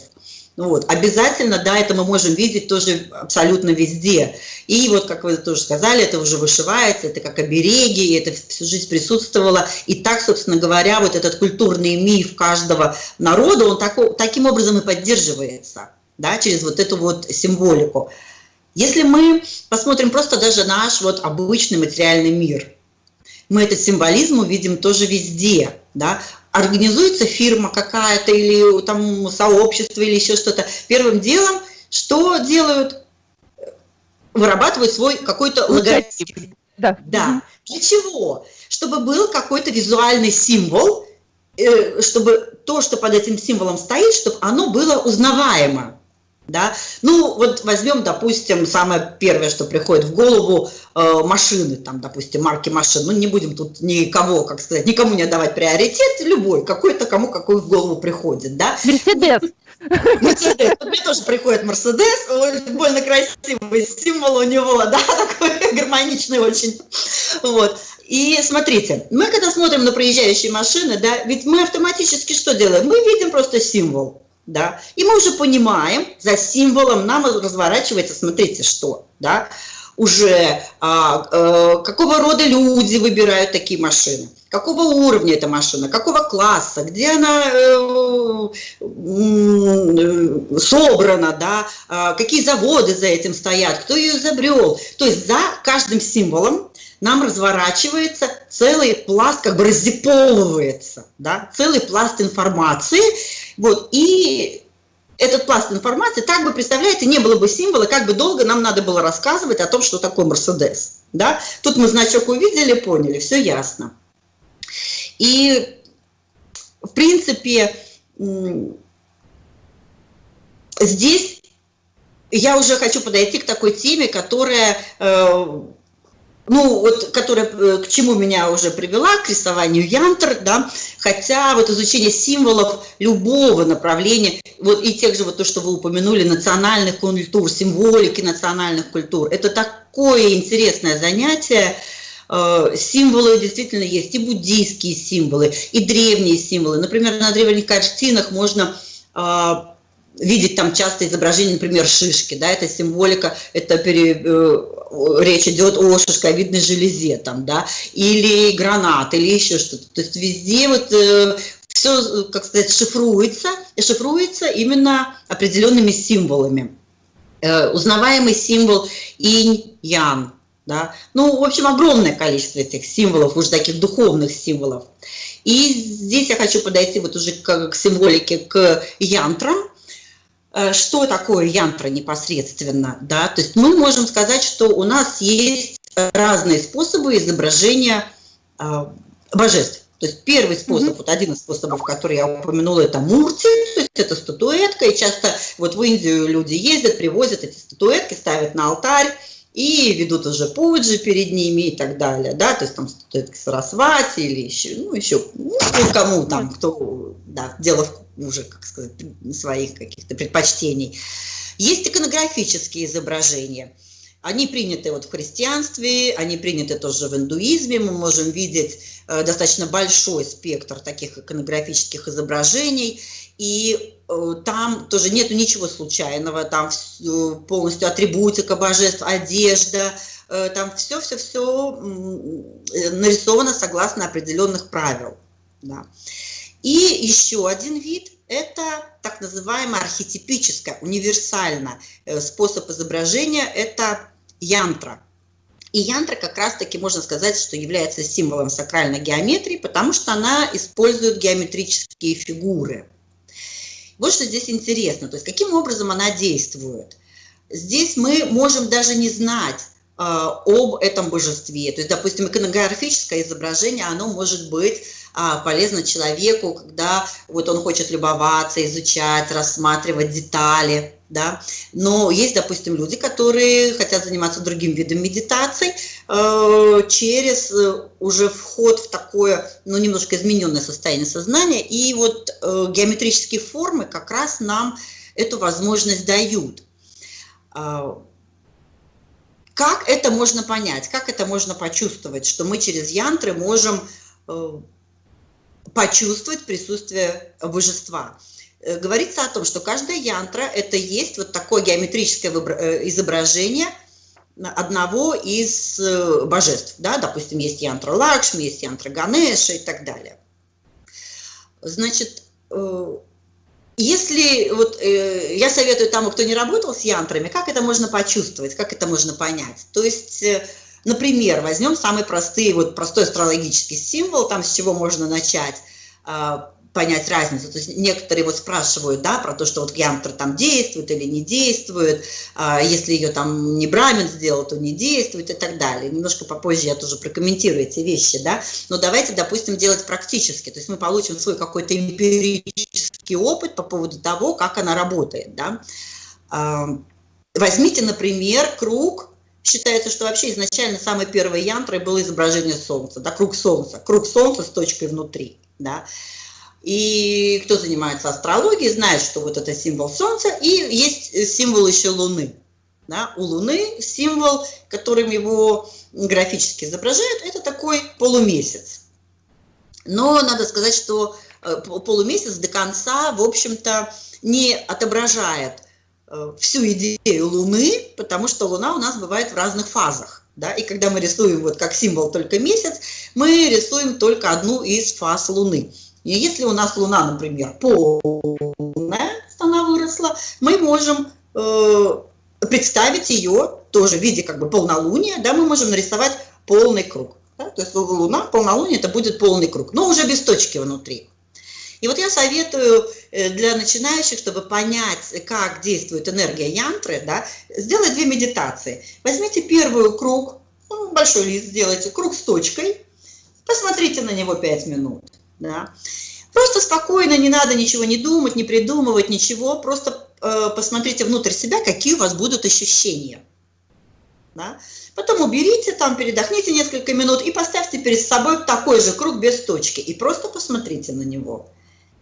Ну вот, обязательно, да, это мы можем видеть тоже абсолютно везде. И вот, как вы тоже сказали, это уже вышивается, это как обереги, это всю жизнь присутствовало. И так, собственно говоря, вот этот культурный миф каждого народа, он так, таким образом и поддерживается, да, через вот эту вот символику. Если мы посмотрим просто даже наш вот обычный материальный мир, мы этот символизм увидим тоже везде, да, организуется фирма какая-то или там сообщество или еще что-то, первым делом что делают? Вырабатывают свой какой-то логотип. Да. да. Для чего? Чтобы был какой-то визуальный символ, э, чтобы то, что под этим символом стоит, чтобы оно было узнаваемо. Да? Ну, вот возьмем, допустим, самое первое, что приходит в голову, э, машины, там, допустим, марки машин. Ну, не будем тут никого, как сказать, никому не отдавать приоритет, любой, какой-то, кому какой в голову приходит, да? Мерседес. Мерседес. Вот мне тоже приходит Мерседес, больно красивый символ у него, да, такой гармоничный очень. Вот. И смотрите, мы когда смотрим на проезжающие машины, да, ведь мы автоматически что делаем? Мы видим просто символ да, и мы уже понимаем, за символом нам разворачивается, смотрите, что, да, уже а, а, какого рода люди выбирают такие машины, какого уровня эта машина, какого класса, где она э, э, собрана, да, а, какие заводы за этим стоят, кто ее изобрел. То есть за каждым символом нам разворачивается целый пласт, как бы раздеполывается, да, целый пласт информации, вот, и этот пласт информации так бы, представляете, не было бы символа, как бы долго нам надо было рассказывать о том, что такое Мерседес, да, тут мы значок увидели, поняли, все ясно. И, в принципе, здесь я уже хочу подойти к такой теме, которая э, ну, вот, которая э, к чему меня уже привела, к рисованию янтр, да, хотя вот изучение символов любого направления, вот и тех же, вот то, что вы упомянули, национальных культур, символики национальных культур, это такое интересное занятие, э, символы действительно есть, и буддийские символы, и древние символы. Например, на древних картинах можно э, видеть там часто изображение, например, шишки, да, это символика, это пере, э, речь идет о шишковидной железе, там, да, или гранат, или еще что-то. То есть везде вот э, все, как сказать, шифруется, и шифруется именно определенными символами. Э, узнаваемый символ инь-ян, да, ну, в общем, огромное количество этих символов, уже таких духовных символов. И здесь я хочу подойти вот уже к, к символике, к янтрам, что такое янтра непосредственно, да, то есть мы можем сказать, что у нас есть разные способы изображения э, божеств. То есть первый способ, mm -hmm. вот один из способов, который я упомянула, это мурти, то есть это статуэтка, и часто вот в Индию люди ездят, привозят эти статуэтки, ставят на алтарь, и ведут уже пуджи перед ними и так далее, да, то есть там статуэтки Сарасвати или еще, ну, еще, ну, кому там, кто, да, дело уже, как сказать, своих каких-то предпочтений. Есть иконографические изображения. Они приняты вот в христианстве, они приняты тоже в индуизме. Мы можем видеть э, достаточно большой спектр таких иконографических изображений. И э, там тоже нет ничего случайного, там полностью атрибутика божеств, одежда, э, там все-все-все нарисовано согласно определенных правил. Да. И еще один вид – это так называемый архетипическое, универсально э, способ изображения – это янтра. И янтра как раз-таки можно сказать, что является символом сакральной геометрии, потому что она использует геометрические фигуры. Вот что здесь интересно, то есть каким образом она действует. Здесь мы можем даже не знать э, об этом божестве. То есть, допустим, иконографическое изображение, оно может быть а, полезно человеку, когда вот он хочет любоваться, изучать, рассматривать детали, да. Но есть, допустим, люди, которые хотят заниматься другим видом медитаций э, через э, уже вход в такое, ну, немножко измененное состояние сознания, и вот э, геометрические формы как раз нам эту возможность дают. Э, как это можно понять, как это можно почувствовать, что мы через янтры можем почувствовать присутствие божества. Э, говорится о том, что каждая янтра – это есть вот такое геометрическое э, изображение одного из э, божеств. Да? Допустим, есть янтра Лакшми, есть янтра Ганеша и так далее. Значит, если вот я советую тому, кто не работал с янтрами, как это можно почувствовать, как это можно понять. То есть Например, возьмем самый простой, вот простой астрологический символ, там с чего можно начать а, понять разницу. То есть некоторые вот спрашивают, да, про то, что вот янтра там действует или не действует, а если ее там не брамин сделал, то не действует и так далее. Немножко попозже я тоже прокомментирую эти вещи, да. Но давайте, допустим, делать практически. То есть мы получим свой какой-то эмпирический опыт по поводу того, как она работает, да. А, возьмите, например, круг Считается, что вообще изначально самой первой янтрой было изображение Солнца, да, круг Солнца, круг Солнца с точкой внутри, да. И кто занимается астрологией, знает, что вот это символ Солнца, и есть символ еще Луны. Да? У Луны символ, которым его графически изображают, это такой полумесяц. Но надо сказать, что э, полумесяц до конца, в общем-то, не отображает Э, всю идею Луны, потому что Луна у нас бывает в разных фазах. Да? И когда мы рисуем вот как символ только месяц, мы рисуем только одну из фаз Луны. И если у нас Луна, например, полная, она выросла, мы можем э, представить ее тоже в виде как бы полнолуния, да, мы можем нарисовать полный круг. Да? То есть Луна, полнолуние, это будет полный круг, но уже без точки внутри. И вот я советую э, для начинающих, чтобы понять, как действует энергия янтры, да, сделать две медитации. Возьмите первую круг, ну, большой лист сделайте, круг с точкой, посмотрите на него 5 минут. Да. Просто спокойно, не надо ничего не думать, не придумывать, ничего, просто э, посмотрите внутрь себя, какие у вас будут ощущения. Да? Потом уберите, там передохните несколько минут и поставьте перед собой такой же круг без точки. И просто посмотрите на него.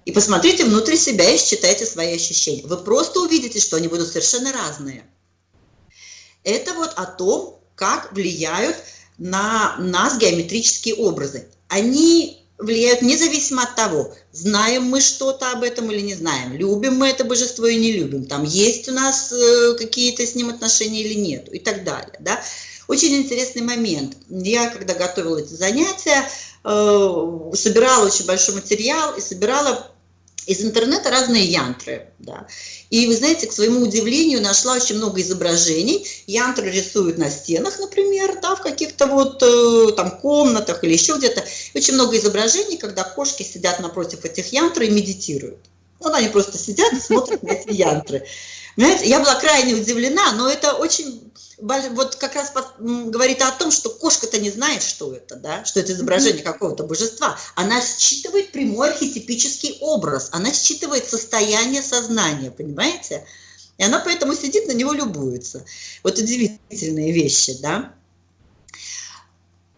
И посмотрите внутрь себя и считайте свои ощущения. Вы просто увидите, что они будут совершенно разные. Это вот о том, как влияют на нас геометрические образы. Они влияют независимо от того, знаем мы что-то об этом или не знаем, любим мы это божество и не любим, там есть у нас э, какие-то с ним отношения или нет, и так далее. Да? Очень интересный момент. Я, когда готовила эти занятия, э, собирала очень большой материал и собирала из интернета разные янтры. Да. И вы знаете, к своему удивлению, нашла очень много изображений. Янтры рисуют на стенах, например, да, в каких-то вот э, там комнатах или еще где-то. Очень много изображений, когда кошки сидят напротив этих янтр и медитируют. Вот они просто сидят и смотрят на эти янтры. Знаете, я была крайне удивлена, но это очень вот как раз говорит о том, что кошка-то не знает, что это, да, что это изображение какого-то божества. Она считывает прямой архетипический образ, она считывает состояние сознания, понимаете? И она поэтому сидит на него любуется. Вот удивительные вещи, да.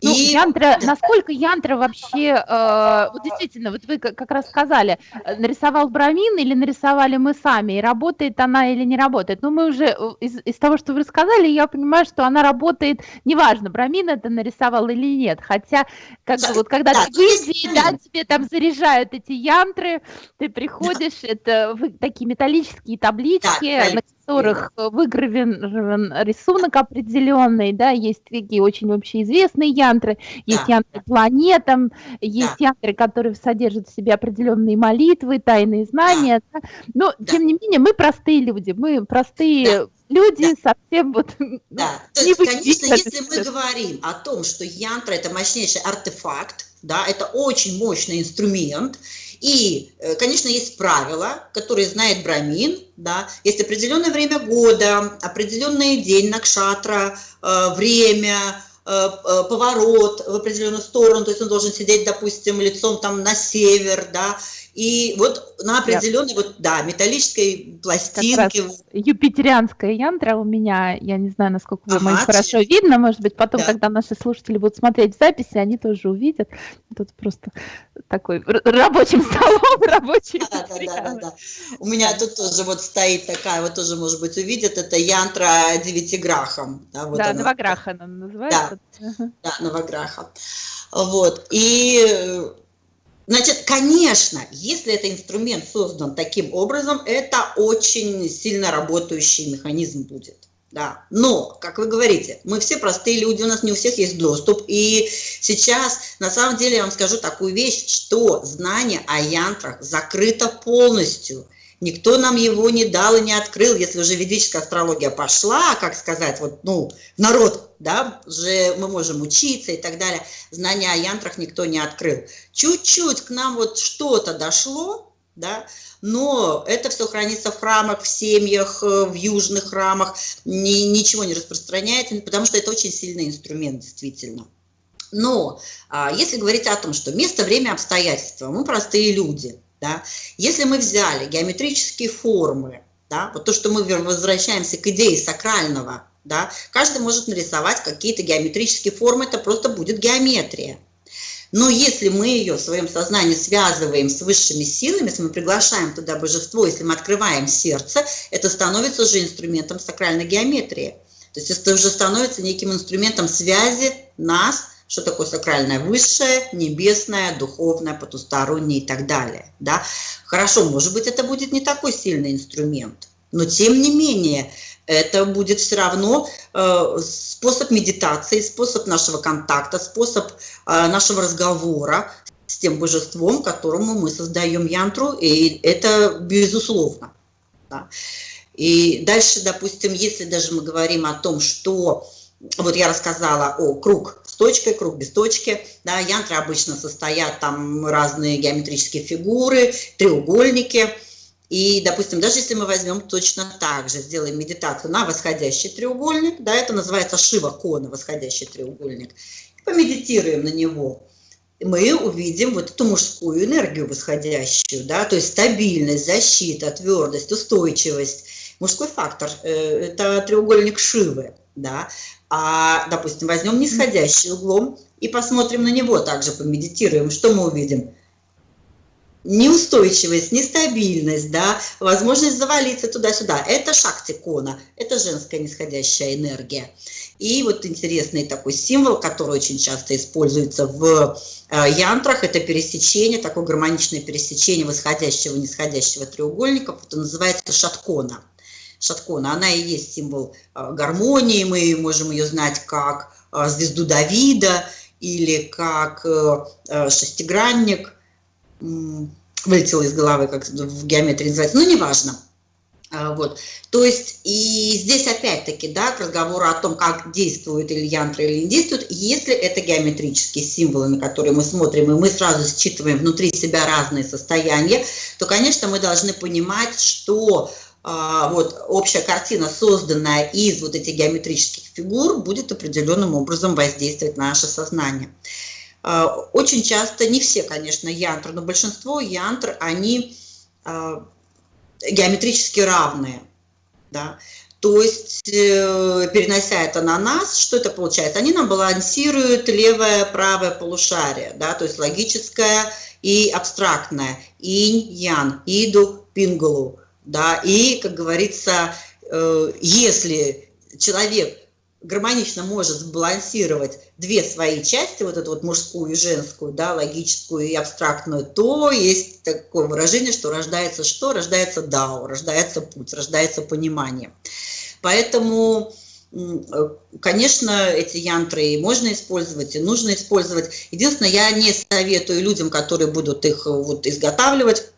Ну, и... янтра, насколько янтра вообще, э, вот действительно, вот вы как раз сказали, э, нарисовал Брамин или нарисовали мы сами, и работает она или не работает. Ну, мы уже э, из, из того, что вы рассказали, я понимаю, что она работает, неважно, Брамин это нарисовал или нет, хотя, как да, вот когда да, ты в Индии, да, тебе там заряжают эти янтры, ты приходишь, да. это такие металлические таблички, да, которых э, выгравирован рисунок определенный, да, есть такие очень общеизвестные янтры, есть да. янтры планетам, есть да. янтры, которые содержат в себе определенные молитвы, тайные знания, да. Да. но да. тем не менее мы простые люди, мы простые да люди да. совсем вот... Да, то есть, конечно, если мы говорим о том, что янтра – это мощнейший артефакт, да, это очень мощный инструмент, и, э, конечно, есть правила, которые знает Брамин, да, есть определенное время года, определенный день Накшатра, э, время, э, поворот в определенную сторону, то есть он должен сидеть, допустим, лицом там на север, да, и вот на определенной, вот, да, металлической пластинке. Юпитерианская янтра у меня, я не знаю, насколько ага, вам хорошо видно, может быть, потом, да. когда наши слушатели будут смотреть записи, они тоже увидят. Тут просто такой рабочим столом, рабочий. Да, да, да, да, да. У меня тут тоже вот стоит такая, вот тоже, может быть, увидят, это янтра девятиграхом. Да, вот да новограха она называется. Да, да, новограха. Вот, и Значит, конечно, если этот инструмент создан таким образом, это очень сильно работающий механизм будет. Да. Но, как вы говорите, мы все простые люди, у нас не у всех есть доступ. И сейчас, на самом деле, я вам скажу такую вещь, что знание о янтрах закрыто полностью – Никто нам его не дал и не открыл, если уже ведическая астрология пошла, как сказать, вот, ну, народ, да, уже мы можем учиться и так далее. Знания о янтрах никто не открыл. Чуть-чуть к нам вот что-то дошло, да, но это все хранится в храмах, в семьях, э, в южных храмах, ни, ничего не распространяется, потому что это очень сильный инструмент, действительно. Но а, если говорить о том, что место, время, обстоятельства, мы простые люди – да? Если мы взяли геометрические формы, да, вот то, что мы возвращаемся к идее сакрального, да, каждый может нарисовать какие-то геометрические формы, это просто будет геометрия. Но если мы ее в своем сознании связываем с высшими силами, если мы приглашаем туда божество, если мы открываем сердце, это становится уже инструментом сакральной геометрии. То есть это уже становится неким инструментом связи нас что такое сакральное высшее, небесное, духовное, потустороннее и так далее. Да? Хорошо, может быть, это будет не такой сильный инструмент, но тем не менее, это будет все равно э, способ медитации, способ нашего контакта, способ э, нашего разговора с тем божеством, которому мы создаем янтру, и это безусловно. Да. И дальше, допустим, если даже мы говорим о том, что вот я рассказала о круг точкой, круг без точки, да, янтры обычно состоят там разные геометрические фигуры, треугольники, и, допустим, даже если мы возьмем точно так же, сделаем медитацию на восходящий треугольник, да, это называется шива кона, восходящий треугольник, помедитируем на него, мы увидим вот эту мужскую энергию восходящую, да, то есть стабильность, защита, твердость, устойчивость. Мужской фактор э, – это треугольник Шивы, да. А, допустим, возьмем нисходящий углом и посмотрим на него также, помедитируем, что мы увидим? неустойчивость, нестабильность, да, возможность завалиться туда-сюда. Это шактикона, это женская нисходящая энергия. И вот интересный такой символ, который очень часто используется в э, янтрах, это пересечение, такое гармоничное пересечение восходящего и нисходящего треугольников, это называется шаткона. Шаткона, она и есть символ э, гармонии, мы можем ее знать как э, звезду Давида или как шестигранник, вылетело из головы, как в геометрии называется, но неважно. Вот. То есть и здесь опять-таки, да, к разговору о том, как действует или янтра, или не действует, если это геометрические символы, на которые мы смотрим, и мы сразу считываем внутри себя разные состояния, то, конечно, мы должны понимать, что вот общая картина, созданная из вот этих геометрических фигур, будет определенным образом воздействовать на наше сознание. А, очень часто, не все, конечно, янтры, но большинство янтр, они а, геометрически равные. Да? То есть, э, перенося это на нас, что это получается? Они нам балансируют левое, правое полушарие, да? то есть логическое и абстрактное, инь-ян, иду, пингалу. Да? И, как говорится, э, если человек гармонично может сбалансировать две свои части, вот эту вот мужскую и женскую, да, логическую и абстрактную, то есть такое выражение, что рождается что? Рождается дао, рождается путь, рождается понимание. Поэтому, конечно, эти янтры можно использовать и нужно использовать. Единственное, я не советую людям, которые будут их вот изготавливать,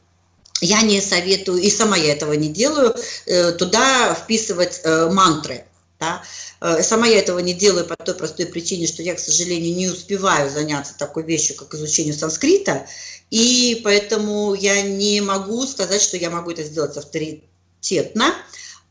я не советую, и сама я этого не делаю, э, туда вписывать э, мантры. Да? Э, сама я этого не делаю по той простой причине, что я, к сожалению, не успеваю заняться такой вещью, как изучение санскрита, и поэтому я не могу сказать, что я могу это сделать авторитетно,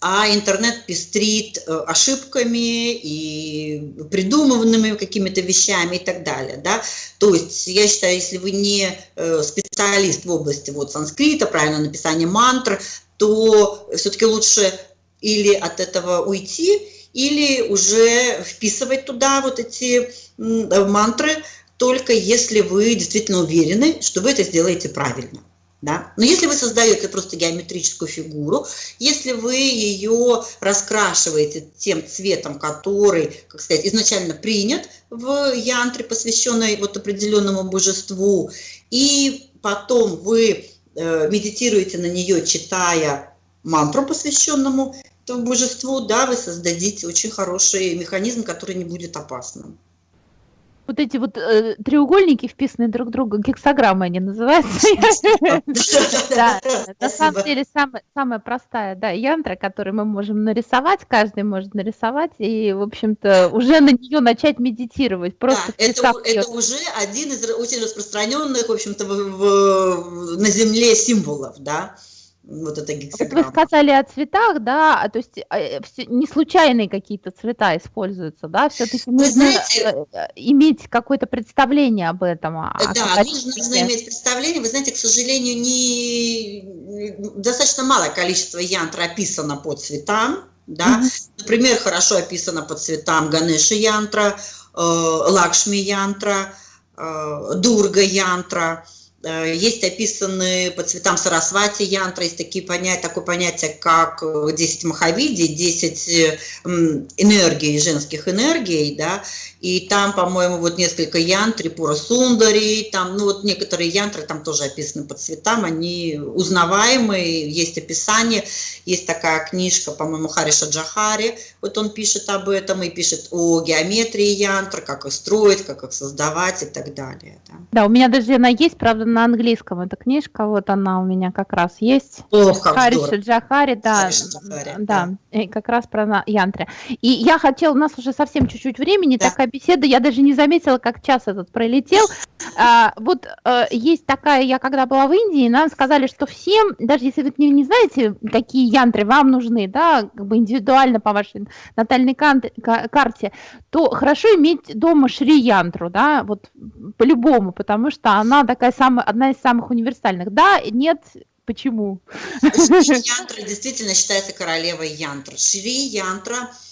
а интернет пестрит э, ошибками и придуманными какими-то вещами и так далее. Да? То есть я считаю, если вы не э, специалист в области вот, санскрита, правильного написания мантр, то все-таки лучше или от этого уйти, или уже вписывать туда вот эти мантры, только если вы действительно уверены, что вы это сделаете правильно. Да? Но если вы создаете просто геометрическую фигуру, если вы ее раскрашиваете тем цветом, который, как сказать, изначально принят в янтре, посвященной вот определенному божеству, и потом вы э, медитируете на нее, читая мантру, посвященному божеству, да, вы создадите очень хороший механизм, который не будет опасным. Вот эти вот э, треугольники, вписанные друг в друга, гексограммы они называются. Да, на самом деле самая простая, да, янтра, которую мы можем нарисовать, каждый может нарисовать, и, в общем-то, уже на нее начать медитировать. Просто это уже один из очень распространенных, в общем-то, на Земле символов, да вот эта гексограмма. Вот вы сказали о цветах, да, а, то есть э, не случайные какие-то цвета используются, да, все-таки нужно знаете, э, иметь какое-то представление об этом. О да, нужно, нужно иметь представление. Вы знаете, к сожалению, не достаточно малое количество янтра описано по цветам, да. Mm-hmm. Например, хорошо описано по цветам Ганеши янтра, э, Лакшми янтра, э, Дурга янтра. Э, есть описаны по цветам Сарасвати янтра, есть такие понятия, такое понятие, как 10 махавидий, 10 энергий, женских энергий, да, и там, по-моему, вот несколько янтри, Пура Сундари, там, ну вот некоторые янтры там тоже описаны по цветам, они узнаваемые, есть описание, есть такая книжка, по-моему, Хариша Джахари, вот он пишет об этом и пишет о геометрии янтр, как их строить, как их создавать и так далее. Да, да у меня даже она есть, правда, на английском эта книжка, вот она у меня как раз есть. О, как Хариша Джахари, да, Джахари, да, да, как раз про янтры. И я хотела, у нас уже совсем чуть-чуть времени, да. такая беседа, я даже не заметила, как час этот пролетел. А, вот а, есть такая, я когда была в Индии, нам сказали, что всем, даже если вы не, не знаете, какие янтры вам нужны, да, как бы индивидуально по вашей натальной карте, то хорошо иметь дома шри-янтру, да, вот по-любому, потому что она такая самая, одна из самых универсальных. Да, нет, почему? Шри-янтра действительно считается королевой янтр. Шри-янтра э,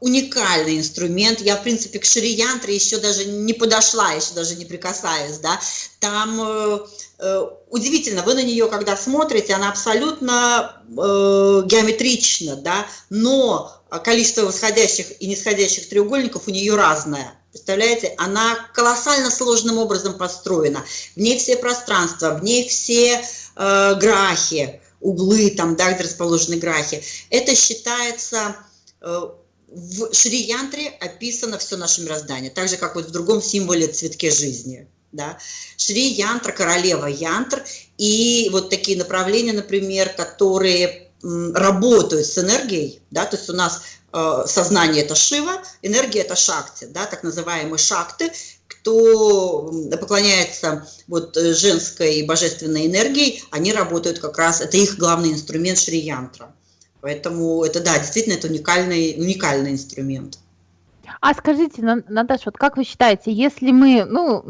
уникальный инструмент. Я, в принципе, к шри-янтре еще даже не подошла, еще даже не прикасаюсь, да. Там э, э, удивительно, вы на нее, когда смотрите, она абсолютно э, геометрична, да, но количество восходящих и нисходящих треугольников у нее разное. Представляете, она колоссально сложным образом построена. В ней все пространства, в ней все э, грахи, углы, там, да, где расположены грахи. Это считается... Э, в Шри-янтре описано все наше мироздание, так же, как вот в другом символе цветке жизни. Да? Шри-янтра, королева янтр, и вот такие направления, например, которые работают с энергией, да, то есть у нас э, сознание это Шива, энергия это Шакти, да, так называемые Шакты, кто поклоняется вот женской божественной энергии, они работают как раз, это их главный инструмент Шри-янтра. Поэтому это, да, действительно, это уникальный, уникальный инструмент. А скажите, Наташа, вот как вы считаете, если мы, ну,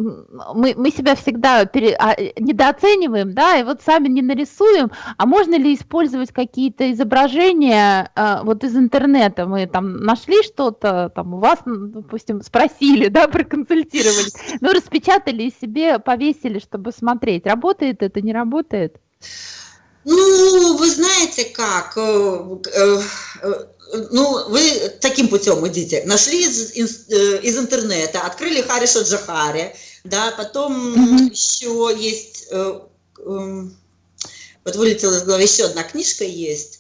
мы, мы себя всегда пере, а, недооцениваем, да, и вот сами не нарисуем, а можно ли использовать какие-то изображения а, вот из интернета? Мы там нашли что-то, там у вас, допустим, спросили, да, проконсультировали, ну, распечатали и себе повесили, чтобы смотреть, работает это, не работает? Ну, вы знаете как, э, э, э, ну, вы таким путем идите. Нашли из, из, из интернета, открыли Хариша Джахари, да, потом mm -hmm. еще есть, вот вылетела из головы, еще одна книжка есть,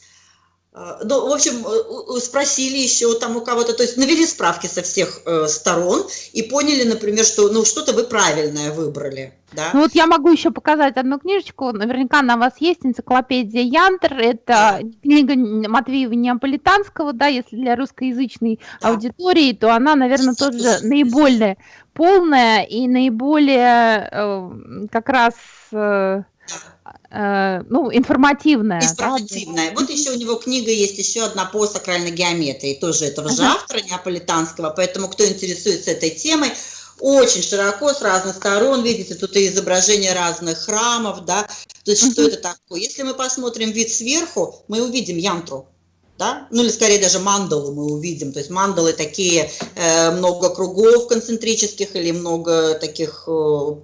ну, в общем, э, спросили еще там у кого-то, то есть навели справки со всех э, сторон и поняли, например, что ну что-то вы правильное выбрали. Да? Ну вот я могу еще показать одну книжечку, наверняка на вас есть энциклопедия Янтер, это да. книга Матвеева Неаполитанского, да, если для русскоязычной да. аудитории, то она, наверное, тоже наиболее полная и наиболее э, как раз... Э, Э, ну, информативная. Информативная. Да? Вот еще у него книга есть, еще одна по сакральной геометрии, тоже этого же автора, неаполитанского, поэтому кто интересуется этой темой, очень широко, с разных сторон, видите, тут и изображения разных храмов, да, то есть что это такое. Если мы посмотрим вид сверху, мы увидим янтру, да? ну или скорее даже мандалу мы увидим, то есть мандалы такие, э, много кругов концентрических или много таких э,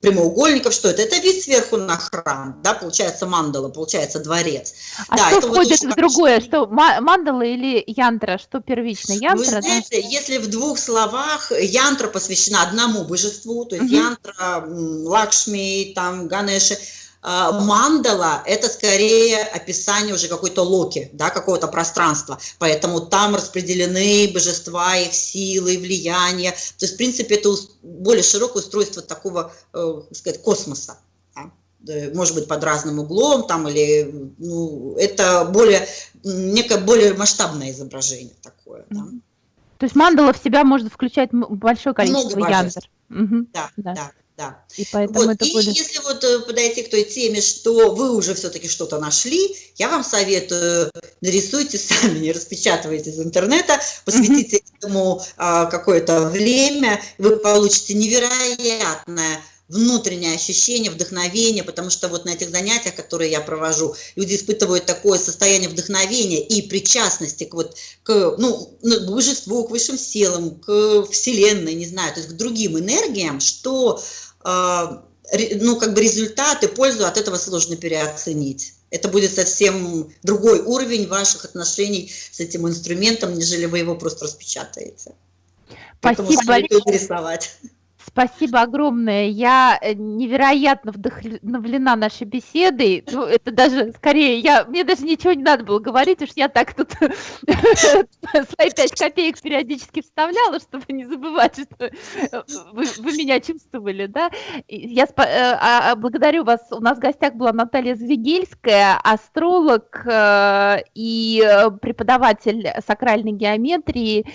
прямоугольников, что это? Это вид сверху на храм, да, получается мандала, получается дворец. А да, что это входит вот в другое, что мандала или янтра, что первично? Янтра, Вы знаете, да? если в двух словах янтра посвящена одному божеству, то есть угу. янтра, Лакшми, там, Ганеши, мандала – это скорее описание уже какой-то локи, да, какого-то пространства, поэтому там распределены божества, их силы, влияние, то есть, в принципе, это более широкое устройство такого, э, сказать, космоса, да? может быть, под разным углом, там, или, ну, это более, некое более масштабное изображение такое, да. То есть мандала в себя может включать большое количество Много янтр. Угу. Да, да, да. Да. И поэтому вот. это и будет... если вот э, подойти к той теме, что вы уже все-таки что-то нашли, я вам советую, нарисуйте сами, не распечатывайте из интернета, посвятите mm -hmm. этому а, какое-то время, вы получите невероятное внутреннее ощущение, вдохновение, потому что вот на этих занятиях, которые я провожу, люди испытывают такое состояние вдохновения и причастности к, вот, к, ну, к божеству, к высшим силам, к вселенной, не знаю, то есть к другим энергиям, что ну, как бы результаты, пользу от этого сложно переоценить. Это будет совсем другой уровень ваших отношений с этим инструментом, нежели вы его просто распечатаете. Спасибо большое. рисовать. Спасибо огромное. Я э, невероятно вдохновлена нашей беседой. Ну, это даже скорее, я, мне даже ничего не надо было говорить, уж я так тут свои пять копеек периодически вставляла, чтобы не забывать, что э, вы, вы меня чувствовали, да. Я э, а, а, благодарю вас. У нас в гостях была Наталья Звегельская, астролог и преподаватель сакральной геометрии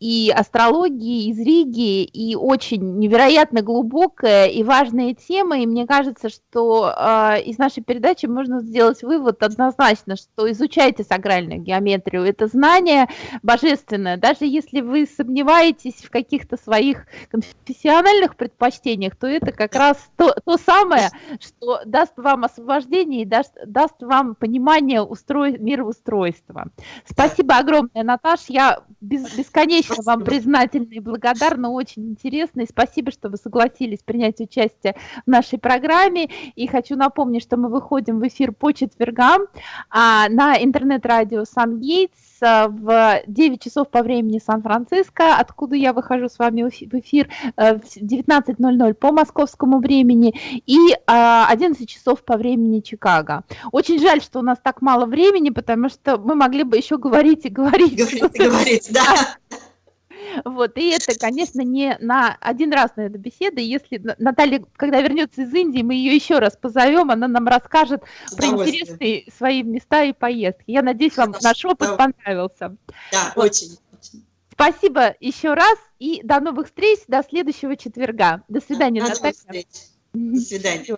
и астрологии из Риги, и очень невероятно глубокая и важная тема, и мне кажется, что э, из нашей передачи можно сделать вывод однозначно, что изучайте сакральную геометрию, это знание божественное, даже если вы сомневаетесь в каких-то своих конфессиональных предпочтениях, то это как раз то, то самое, что даст вам освобождение и даст, даст вам понимание устрой, мироустройства. Спасибо огромное, Наташ, я без, бесконечно Спасибо. вам признательна и благодарна, очень интересно. И спасибо, что вы согласились принять участие в нашей программе. И хочу напомнить, что мы выходим в эфир по четвергам а, на интернет-радио Сан Гейтс а, в 9 часов по времени Сан-Франциско, откуда я выхожу с вами в эфир э, в 19.00 по московскому времени и 11 а, часов по времени Чикаго. Очень жаль, что у нас так мало времени, потому что мы могли бы еще говорить и говорить. Говорить и говорить, да. Вот, и это, конечно, не на один раз на эту беседу. Если Наталья, когда вернется из Индии, мы ее еще раз позовем, она нам расскажет про интересные свои места и поездки. Я надеюсь, вам Хорошо, наш опыт да. понравился. Да, вот. очень. Спасибо еще раз и до новых встреч, до следующего четверга. До свидания, до Наталья. До свидания.